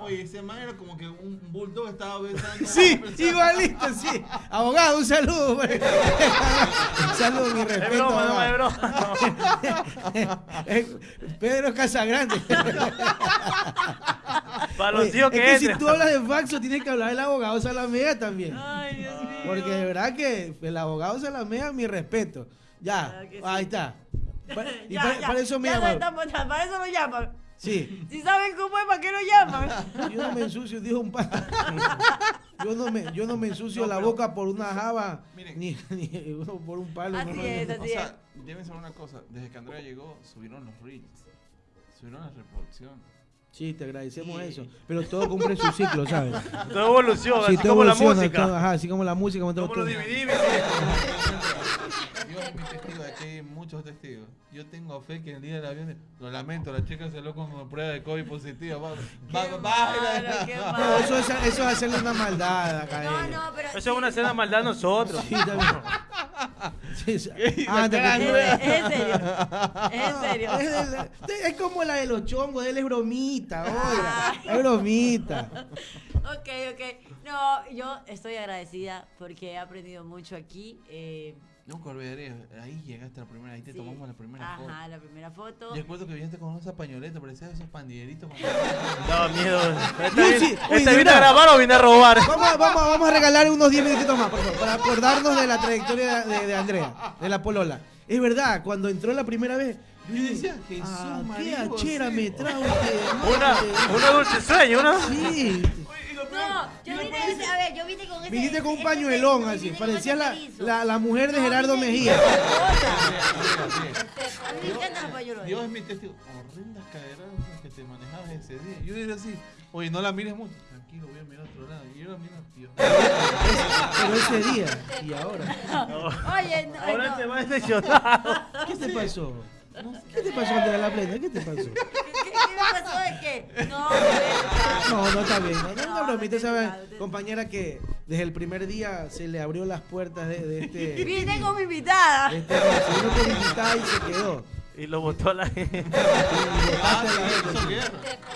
Oye, ese man era como que un bulldog estaba besando. Sí, igualito, sí. Abogado, un saludo. pues. <laughs> un saludo, mi Es respeto. broma, no, es broma. <laughs> <laughs> Eh, Pedro Casagrande. <laughs> Para los Oye, tíos es que que si tú hablas de faxo, tienes que hablar del abogado Salamea también. Ay, Dios mío. Porque de verdad que el abogado Salamea, mi respeto. Ya, Claro que sí. ahí está. <laughs> Pa- Y Ya, para, ya, para eso me ya llaman. estamos- para eso lo llaman. Sí. Si saben cómo es, ¿para qué lo llaman? Yo no me ensucio, dijo un pan. Yo no me, yo no me ensucio No, la boca por una java, Miren. ni, ni por un palo. Así no, es. O así es. sea, deben saber una cosa. Desde que Andrea llegó, subieron los reels. Subieron las reproducciones. Sí, te agradecemos eso. Pero todo cumple su ciclo, ¿sabes? <laughs> Todo evoluciona, Sí, así todo como la evoluciona, música. todo- ajá, así como la música. como todo- todo. DVD, Dios es mi testigo, aquí hay muchos testigos. Yo tengo fe que el día del avión, lo lamento, la chica salió con prueba de COVID positiva. Va, va, va, malo, qué va- No, eso es, eso es hacerle una maldad acá No, ella. no, pero. Eso es una cena maldad a nosotros. Sí, está bien. Sí, sí. <laughs> La nueva. Es en serio. Es en serio. <laughs> Es, es- es como la de los chongos, él es bromita, oiga. Es bromita. Ok, ok. No, yo estoy agradecida porque he aprendido mucho aquí. eh, Nunca olvidaré, ahí llegaste a la primera, ahí te sí. tomamos la primera foto. Ajá, la primera foto. Y recuerdo que viniste con esa pañoleta, parecía esos pandilleritos. Con... <laughs> Daba miedo. ¿Este, este vino a grabar o vine a robar? Vamos, vamos, vamos a regalar unos 10 minutitos más, por favor, para acordarnos de la trayectoria de, de Andrea, de la Polola. Es verdad, cuando entró la primera vez, Yo decía, Jesús, ah, qué achera me usted. <laughs> Una, una dulce sueño, ¿no? Sí. No, yo vine, ese- a ver, yo vine con ese. Viniste con un ese pañuelón así, parecía ese la, la, la mujer de No, Gerardo vine- Mejía. vine con Sí, cosas. A mí me encantan los pañuelos. Dios es mi testigo. Horrendas caderas que te manejabas ese día. Yo era así, oye, no la mires mucho. Tranquilo, voy a mirar a otro lado. Y yo la miro, Dios. Pero ese día y ahora. Oye, no, Ahora no. te vas decepcionado. ¿Qué te pasó? ¿Qué te pasó, Andrea La Plena? ¿Qué te pasó? ¿Qué, qué- qué me pasó de qué? No, No, no está bien. No, no, es una No, bromita, no ¿sabes? Compañera que desde el primer día se le abrió las puertas de, de este. <laughs> Vine con mi invitada. de este vino invitada y se quedó. Y lo botó a la gente. <laughs> Ah, sí, guerra.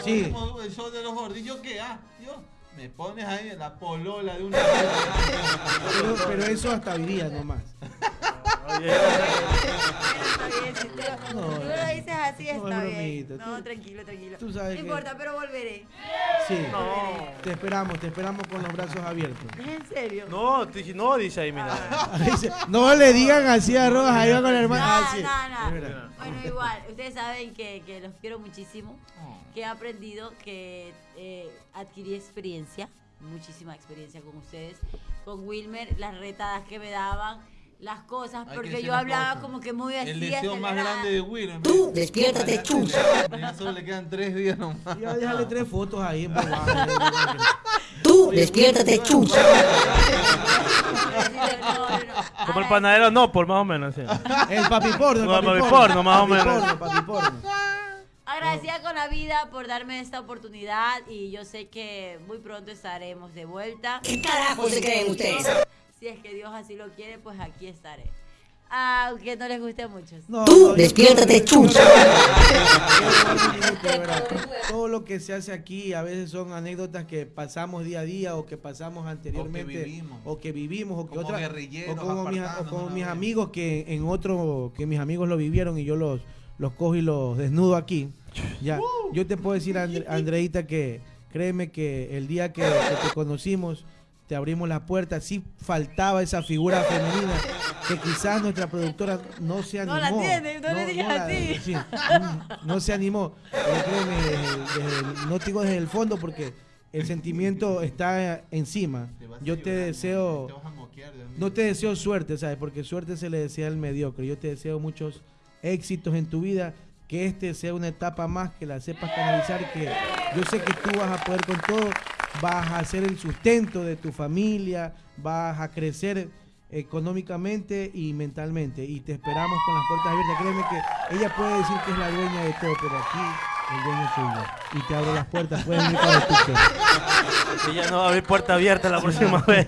Sí. Como El show de los gordillos, ¿qué? Ah, Dios. Me pones ahí en la polola de una. Pero, pero eso hasta hoy día nomás. <laughs> Oye, bien, si tú, No, tú lo dices así, no, está es bien. No, tú- tranquilo, tranquilo. tú sabes no que- importa, pero volveré. Sí. no. Te esperamos, te esperamos con los brazos abiertos. ¿Es en serio? No, no, dice ahí, mira. <laughs> Dice, No le digan así a Rojas, ahí va con el hermano. No, Ah, sí. Bueno, igual, ustedes saben que, que los quiero muchísimo, que he aprendido, que eh, adquirí experiencia, muchísima experiencia con ustedes, con Wilmer, las retadas que me daban, las cosas, Hay porque yo hablaba cosas. como que muy así. El deseo más acelerada. grande de William. Tú, despiértate, chucha. Ya solo le quedan tres días nomás. Ya déjale tres fotos ahí en. Tú, despiértate, chucha. No, no, no. Como el panadero, no, por más o menos. sí. El papi porno, el No, papi papi porno. porno, más o Papi menos. porno, papi porno. Agradecida con la vida por darme esta oportunidad y yo sé que muy pronto estaremos de vuelta. ¿Qué carajo se creen ustedes? Si es que Dios así lo quiere, pues aquí estaré. Aunque no les guste. No, Tú, no, despiértate, chucha. Todo lo que se hace aquí a veces son anécdotas que pasamos día a día o que pasamos anteriormente vivimos. o que vivimos o que Como guerrilleros o como mis, o como mis amigos que en otro que mis amigos lo vivieron y yo los los cojo y los desnudo aquí. Ya, yo te puedo decir Andre- Andreita que créeme que el día que, que te conocimos te abrimos las puertas, sí faltaba esa figura femenina que quizás nuestra productora no se animó. No la tiene, no le digas la- así. sí, mm, no se animó. Pero créeme, desde- desde el- no te digo desde el fondo porque el sentimiento está encima. A Yo te deseo, a no te deseo suerte, ¿sabes? Porque suerte se le desea al mediocre. Yo te deseo muchos éxitos en tu vida, que este sea una etapa más, que la sepas canalizar, que yo sé que tú vas a poder con todo, vas a ser el sustento de tu familia, vas a crecer económicamente y mentalmente y te esperamos con las puertas abiertas. Créeme que ella puede decir que es la dueña de todo, pero aquí el dueño. Y te abro las puertas, puedes venir cuando tú quieras. Ella <laughs> no va a abrir puerta abierta la próxima vez.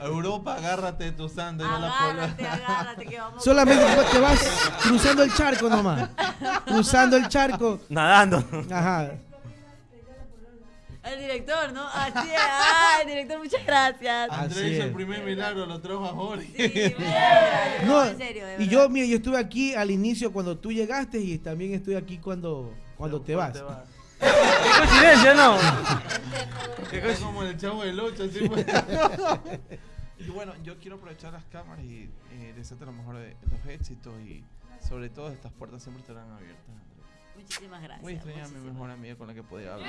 Europa, agárrate tu polo- Agárrate, agárrate, que vamos. Solamente te vas cruzando el charco nomás. Cruzando el charco. Nadando. Ajá. El director, ¿no? Así es. Ay, director, muchas gracias. Ah, Andrés Así hizo es. el primer milagro, lo trajo a Jorge. Sí. <laughs> No, en serio, de y yo, mira, yo estuve aquí al inicio cuando tú llegaste y también estoy aquí cuando, cuando te vas. Qué coincidencia, ¿no? Qué Es como el chavo del 8, así fue. <laughs> Y bueno, yo quiero aprovechar las cámaras y eh, desearte lo mejor de los éxitos y sobre todo estas puertas siempre estarán abiertas. Muchísimas gracias. Voy a extrañar a mi mejor amiga con la que podía hablar.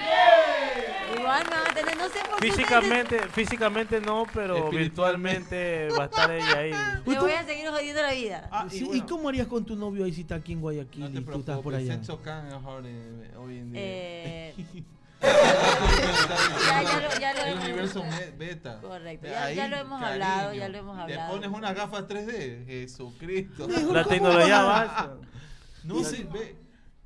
Igual me van a tener, no sé por qué. Físicamente, <laughs> físicamente no, pero virtualmente va a estar ella ahí. <laughs> Le voy a seguir jodiendo la vida. Ah, Sí, ¿Y bueno, cómo harías con tu novio ahí si está aquí en Guayaquil No te y tú estás por preocupes, allá? sexo can mejor eh, hoy en día. Eh, <laughs> ya, ya lo, ya lo El hemos- universo me- beta. Correcto, ya- ya lo hemos hablado, ya lo hemos hablado. Te pones unas gafas 3D, Jesucristo. La tecnología avanza. No sé, ve.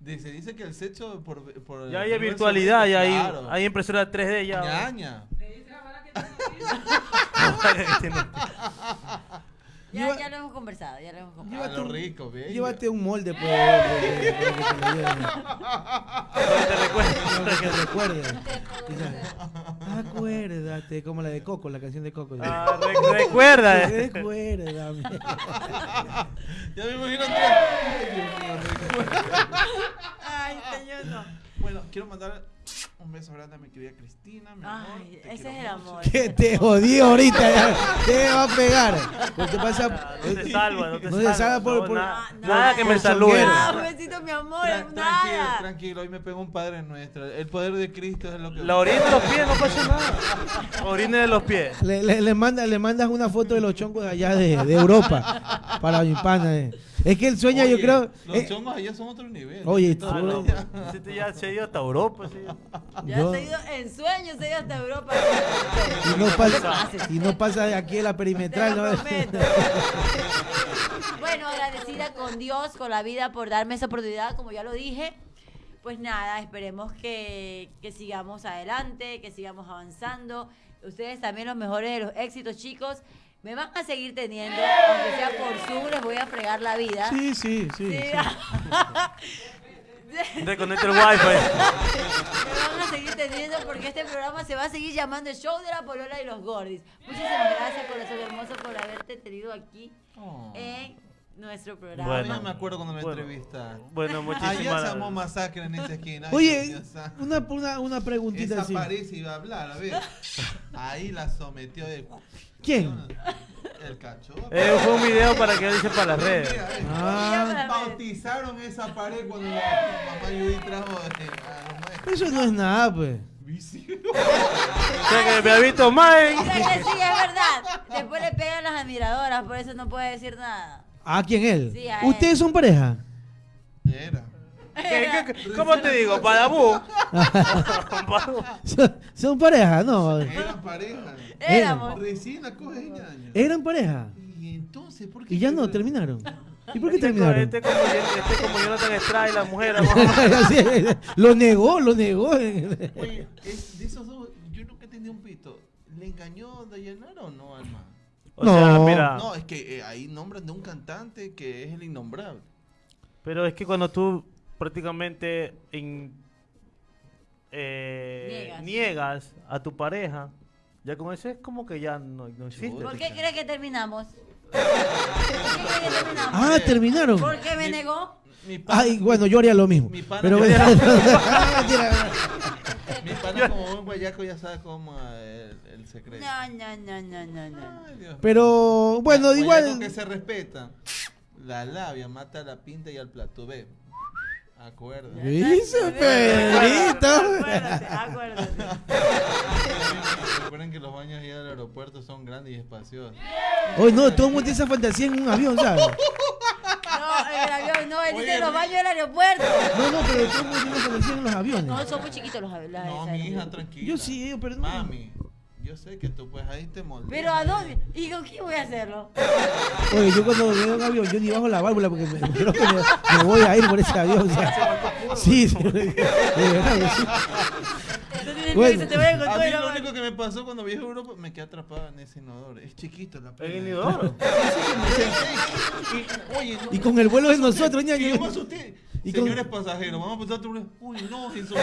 Se dice que el sexo por. por Ya el hay virtualidad, ya hay, claro. hay impresora 3D ya. Ñaña. <laughs> Ya, Lleva- ya lo hemos conversado, ya lo hemos conversado. Llévate lo un- rico, ve. Llévate un molde, que te recuerdes. Acuérdate, como la de Coco, la canción de Coco. Ah, re- recuerda. eh. Recuérdame. Ya me imagino que. Ay, señor, no. Bueno, quiero mandar un beso grande a mi querida Cristina. Mi amor. Ay, te ese es el mucho. amor. Que te jodí ahorita. Te va a pegar. Te pasa. No te salva, no te No te salva. salva por- no, por- nada, no, nada que me salude. Ah, un besito, mi amor, Tran- tranquilo, nada. tranquilo, hoy me pegó un padre nuestro. El poder de Cristo es lo que. La orina de los pies, no pasa nada. Orina de los pies. Le, le, le manda, le mandas una foto de los chongos de allá de, de Europa para mi pana. eh. Es que él sueña, yo Oye, creo. Los eh, chongos allá son otro nivel. Oye, Ah, no. Este ya se ha ido hasta Europa. sí. Ya yo- se ha ido en sueños, se ha ido hasta Europa. y, no pasa, y no pasa de aquí a la perimetral. ¿no? <laughs> bueno, agradecida con Dios, con la vida por darme esa oportunidad, como ya lo dije. Pues nada, esperemos que, que sigamos adelante, que sigamos avanzando. Ustedes también los mejores de los éxitos, chicos. Me van a seguir teniendo, aunque sea por Zoom, les voy a fregar la vida. Sí, sí, sí. Sí. sí. <laughs> Reconecta el wifi. Me van a seguir teniendo porque este programa se va a seguir llamando el Show de la Polola y los Gordis. Muchísimas gracias, corazón hermoso, por haberte tenido aquí Oh. en nuestro programa. Bueno. No me acuerdo cuando me Bueno. entrevistaste. Bueno, muchísimas se armó masacre en esa esquina. Ay, Oye, una, una, una preguntita Esa así. Iba a hablar, a ver. <laughs> Ahí la sometió de. ¿Quién? <laughs> El cachorro. Eh, fue un video para que dice para las redes. Eh, Ah, Bautizaron esa pared cuando la mamá Judy trajo eh, a los maestros. eso no es nada, pues. O sea que me ha visto más. O sea que sí, es verdad. Después le pegan las admiradoras, por eso no puede decir nada. ¿A quién él? Sí, a ¿Ustedes él. son pareja? Era. ¿Qué- qué- ¿Cómo te digo? Badabú. <laughs> <laughs> ¿Son, son pareja? No. Eran pareja. Éramos. Recién la coge años. ¿Eran pareja? Y entonces, ¿por qué? Y ya no, terminaron. <laughs> ¿Y por qué Este, terminaron? este como, este como Jonathan Estrada y la mujer. <laughs> Lo negó, lo negó. Oye, es- de esos dos, yo nunca entendí un pito. ¿Le engañó Dayanara o no, Alma? O sea, No. mira. No, es que eh, ahí nombran de un cantante que es el innombrable. Pero es que cuando tú prácticamente in- eh, Niegas. niegas. a tu pareja, ya con eso es como que ya no, no existe. ¿Por qué crees que terminamos? <laughs> ¿Por qué crees que terminamos? Ah, terminaron. Porque me negó. Mi pana, Ay, bueno, yo haría lo mismo. Mi pana Pero <laughs> <laughs> mi pana como buen guayaco ya sabe cómo eh, el, el secreto. No, no, no, no, no, no. Ay, Dios. Pero bueno, Guayaco igual. que se respeta. La labia mata a la pinta y al plato. Ve. Acuerda. Dice Pedrito. Acuérdate, acuérdate. Recuerden que los baños allá del aeropuerto son grandes y espaciosos. Hoy no, todo el mundo tiene esa fantasía en un avión, ¿sabes? <laughs> No, en el avión, no, él dice los baños del aeropuerto. No, no, pero todo el mundo tiene esa fantasía en los aviones. No, son muy chiquitos los aviones. No, mi hija, tranquila. Yo sí, yo, pero no. Mami, yo sé que tú pues ahí te moldeas. Pero ¿a dónde? ¿Y con quién voy a hacerlo? Oye, yo cuando veo un avión, yo ni bajo la válvula porque me, creo que me, me voy a ir por ese avión. o sea. <laughs> sí, sí, de verdad. sí. Tienes Bueno. que se te vaya con A todo mí y la lo único que me pasó cuando viajé a Europa, me quedé atrapado en ese inodoro. Es chiquito la ¿En pena. el inodoro? <laughs> Y, oye, no, Y con el vuelo de nosotros, y yo me ñaño. asusté. Y con- Señores pasajeros, vamos a pasar otro. Uy, no, Jesús.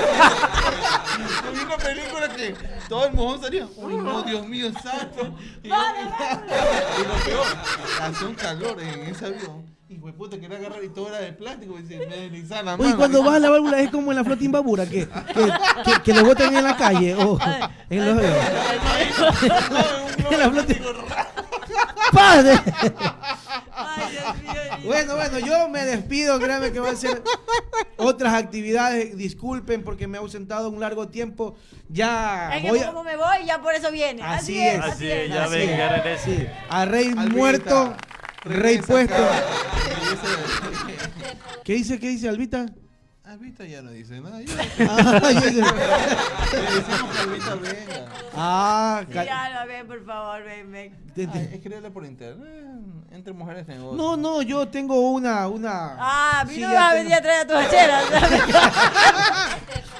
Vi una película que todo el mojón salía. Uy, no, Dios mío, santo. Y lo peor, hace un calor en ese avión. Y fue puta, quería agarrar y todo era de plástico. Y se me deslizaba la mano. Oye, cuando vas a la válvula es como en la flota imbabura, que, que, que, que lo botan en la calle o en los. En la flota. ¡Padre! Ay, Dios mío. Bueno, bueno, yo me despido, créanme que voy a hacer otras actividades. Disculpen porque me he ausentado un largo tiempo. Ya Es que voy a... como me voy, ya por eso viene. Así es. Así es, ya Así ven, es. ya regresa. Sí, a rey Albita, muerto, rey puesto. <laughs> ¿Qué dice, qué dice Albita? Albita ya no dice nada. <laughs> Ya. Ah, yo- Le decimos que Albita venga. ah, ca- Ya, ven, por favor, ven, ven. Ay, escríbele por internet. Entre mujeres negocios. No, no, yo tengo una, una. Ah, Sí, no me ya vas a tengo- venir a traer a tus hacheras. <laughs>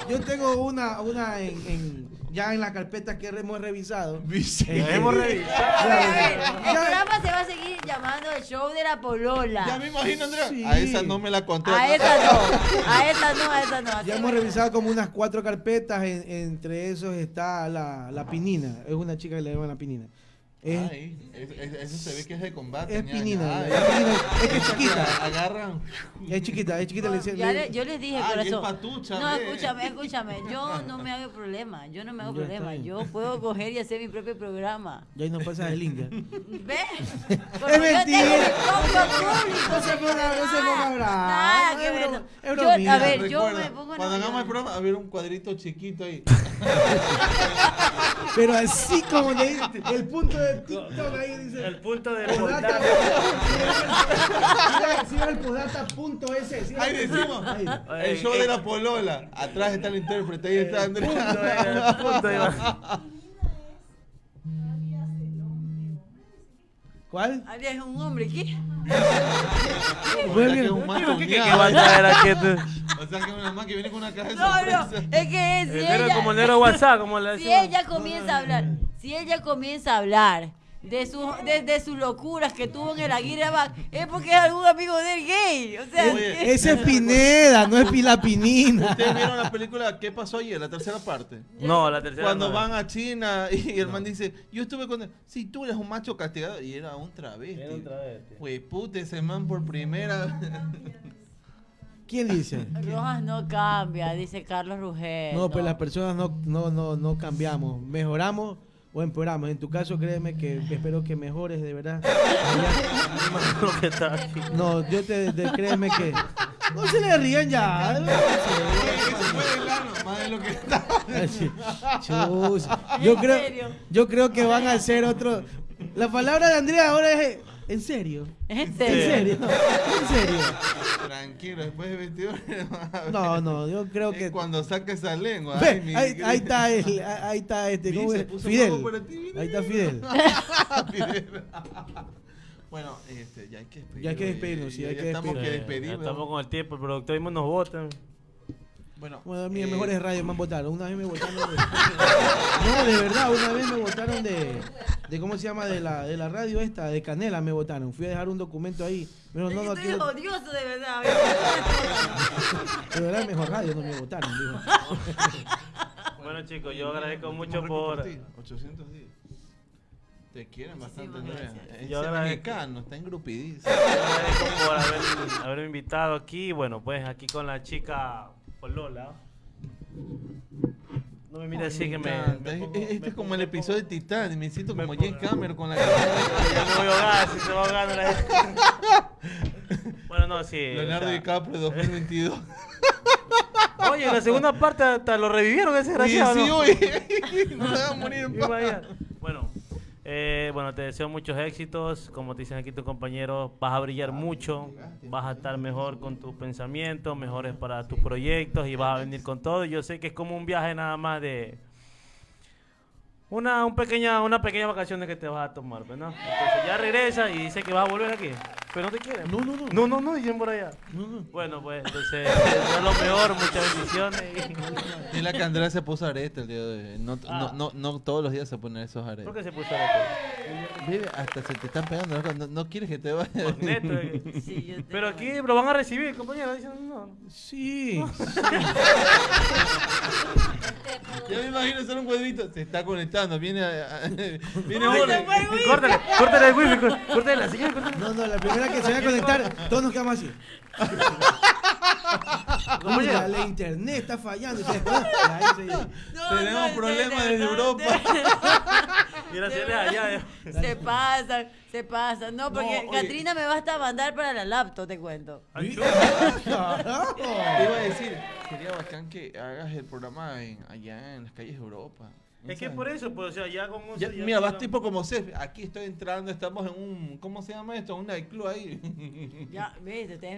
Yo tengo una, una en, en- ya en la carpeta que hemos revisado. <laughs> Eh, hemos A revisado. ver, a ver, el Ya- programa se va a seguir llamando el show de la polola. Ya me imagino, Andrea. Sí. A esa no me la conté. A esa no, a esa no, a esa no. Así Ya hemos revisado como unas cuatro carpetas, en- entre esos está la, la pinina. Es una chica que le llaman la pinina. Es, Ay, es- es- eso se ve que es de combate. es pinina, Ay, es pinina, es <laughs> que es chiquita. Agarran. Es chiquita, es chiquita. le Ya le- le- yo les dije, Ah, corazón. patucha, no, escúchame, escúchame. Yo <laughs> no me hago problema. Yo no me hago problema. Yo puedo coger y hacer mi propio programa. Ya ahí no pasa el link. ya. ¿Ves? Es mentira. <laughs> No se ponga- no se ponga Nada, brava. Nada No, es ver. broma- es Yo- bromilla. a ver, yo Recuerda, me pongo Cuando hagamos el programa, había un cuadrito chiquito ahí. Pero así como le el punto de TikTok ahí dice. El punto de Podata. el podata punto ese. sí, Ahí decimos. El show de la polola. Atrás está el intérprete, ahí está Andrea. punto. <laughs> ¿Cuál? Ariel es un hombre, ¿qué? <laughs> Que es un man ¿Qué, qué, con qué O sea, que es una man que viene con una caja de No, no, sorpresa. es que es, si ella, como el negro WhatsApp, como le si decimos. ella comienza a hablar, si ella comienza a hablar de sus de, de sus locuras que tuvo en el Aguirre Back, es porque es algún amigo del gay. O sea, Oye, Ese es Pineda, no es Pilapinina. ¿Ustedes vieron la película ¿Qué pasó ayer? La tercera parte. No, la tercera. Cuando no. van a China y el man dice, yo estuve con él. Sí, tú eres un macho castigado. Y era un travesti. Era un travesti. Güey, puta, ese man por primera vez. <laughs> ¿Quién dice? <laughs> Rojas no cambia, dice Carlos Rugel. No, pues las personas no, no, no, no cambiamos. Mejoramos o empeoramos. En tu caso, créeme que espero que mejores, de verdad. <laughs> No, yo te, te- créeme que. No se le rían ya. Ese fue de lano, más de lo que está. Así. Chus. Yo ¿En creo, yo creo que van a hacer otro. La palabra de Andrea ahora es. ¿En serio? ¿En ¿En serio? serio? ¿En serio? Tranquilo, después de 21 <laughs> No, no, yo creo que. Cuando saque esa lengua. Ve, ay, mi ahí, ahí está el, ahí está este, ¿cómo Se es? puso Fidel. ti. Ahí está Fidel. <laughs> Fidel. <laughs> bueno, este, ya hay que despedirnos. Ya hay que despedirnos, sí, ya- hay ya que estamos que ya despedirnos. estamos con el tiempo, el productor mismo nos vota. Bueno, Bueno, a mí en eh, mejores radios me han votado. Una vez me votaron de... <laughs> No, de verdad, una vez me votaron de, de ¿cómo se llama? De la, de la radio esta, de Canela me votaron. Fui a dejar un documento ahí. Pero no, no, Estoy quiero- odioso de verdad. de verdad, mejor radio no me votaron. digo. <laughs> Bueno, chicos, yo agradezco mucho por. ti, 810. Te quieren bastante. Ese Yo agradezco. mexicano está engrupidísimo. Yo agradezco por haber, haberme invitado aquí. Bueno, pues aquí con la chica Polola. No me mire así que me. pongo- este me es como el episodio de Titanic. Me siento como James Cameron con la <laughs> Ya me voy a ahogar, si se va ahogando la gente. <laughs> Bueno, no, sí. o Leonardo sea, DiCaprio <laughs> 2022. Oye, en la segunda parte hasta lo revivieron ese desgraciado. sí, ¿no? oye. No se va a morir en paz. Bueno, eh, bueno, te deseo muchos éxitos. Como te dicen aquí tus compañeros, vas a brillar mucho, vas a estar mejor con tus pensamientos, mejores para tus proyectos y vas a venir con todo. Yo sé que es como un viaje nada más de una, un pequeña, una pequeña vacación que te vas a tomar, ¿no? Entonces ya regresa y dice que vas a volver aquí, pero no te quieren. No, no, no. No, no, no, dicen por allá. No, no. Bueno, pues entonces, <laughs> es lo mejor, muchas bendiciones. y- que Andrea se puso arete el día de hoy. No, Ah. no, no, no todos los días se ponen esos aretes. ¿Por qué se puso la Vive, hasta se te están pegando. ¿no? No, no quieres que te vaya. Magneto, eh. <laughs> Sí, yo Pero aquí lo van a recibir, compañero. Dicen, no. Sí. <laughs> Ya me imagino hacer un cuadrito. Se está conectando. Viene, a- a- viene wifi. Córtale, córtale el wifi, cór- córtale la señal, córtale. No, no, la primera que se va a conectar, todos nos quedamos así. <laughs> ¿Cómo Oiga, llega? la internet está fallando. <laughs> No, Tenemos no, problemas <laughs> de desde Europa. Mira, si eres allá. eh. Se pasan, se pasan. No, porque oye. Katrina me va hasta mandar para la laptop, te cuento. Iba a decir, sería bacán que hagas el programa en- allá en las calles de Europa. Es que por eso, pues, o sea, ya un. Ya, ya mira, vas tipo como Cef. Aquí estoy entrando, estamos en un. ¿Cómo se llama esto? Un nightclub ahí. Ya, viste, Se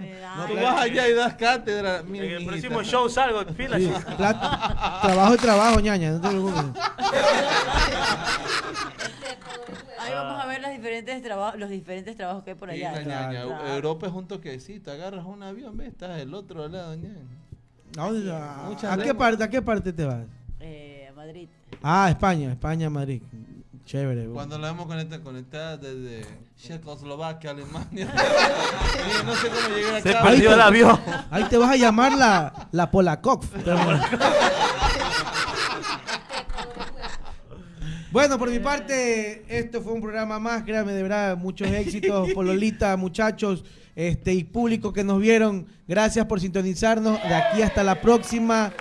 me da- Tú vas allá y das cátedra. mi- En el mijita. próximo show salgo, pila. Sí, trabajo y trabajo, ñaña, no te preocupes. Ahí vamos a ver los diferentes trabajos, los diferentes trabajos que hay por Sí, allá. la ñaña. Europa es un toquecito. Agarras un avión, ves, estás del otro lado, ñaña. ¿A, dónde- qué parte, ¿A qué parte te vas? Eh, a Madrid. Ah, España, España, Madrid. Chévere. Cuando la vemos conectada, conectada desde Checoslovaquia, Alemania. <laughs> No sé cómo llegar Se acá. perdió el avión. <laughs> Ahí te vas a llamar la, la Polakov. Bueno, por mi parte, esto fue un programa más, créanme, de verdad, muchos éxitos, Pololita, muchachos, este, y público que nos vieron, gracias por sintonizarnos, de aquí hasta la próxima,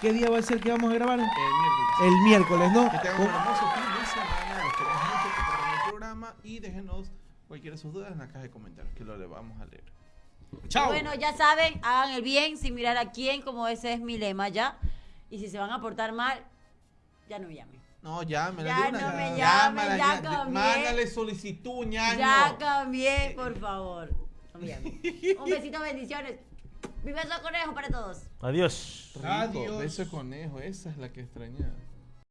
¿qué día va a ser que vamos a grabar? El miércoles. El miércoles, ¿no? Que tengan un hermoso fin de semana. Los queremos mucho compartan el programa y déjenos cualquiera de sus dudas en la caja de comentarios que lo le vamos a leer. Chao. Bueno, ya saben, hagan el bien sin mirar a quién, como ese es mi lema ya. Y si se van a portar mal, ya no me llamen. No, llámela. Ya no me llamen, ya de- cambié. Mándale solicitud, ñaño. Ya cambié, por favor. Un besito, bendiciones. Mi beso de conejo para todos. Adiós. Rico, Adiós. Beso de conejo, esa es la que extrañaba.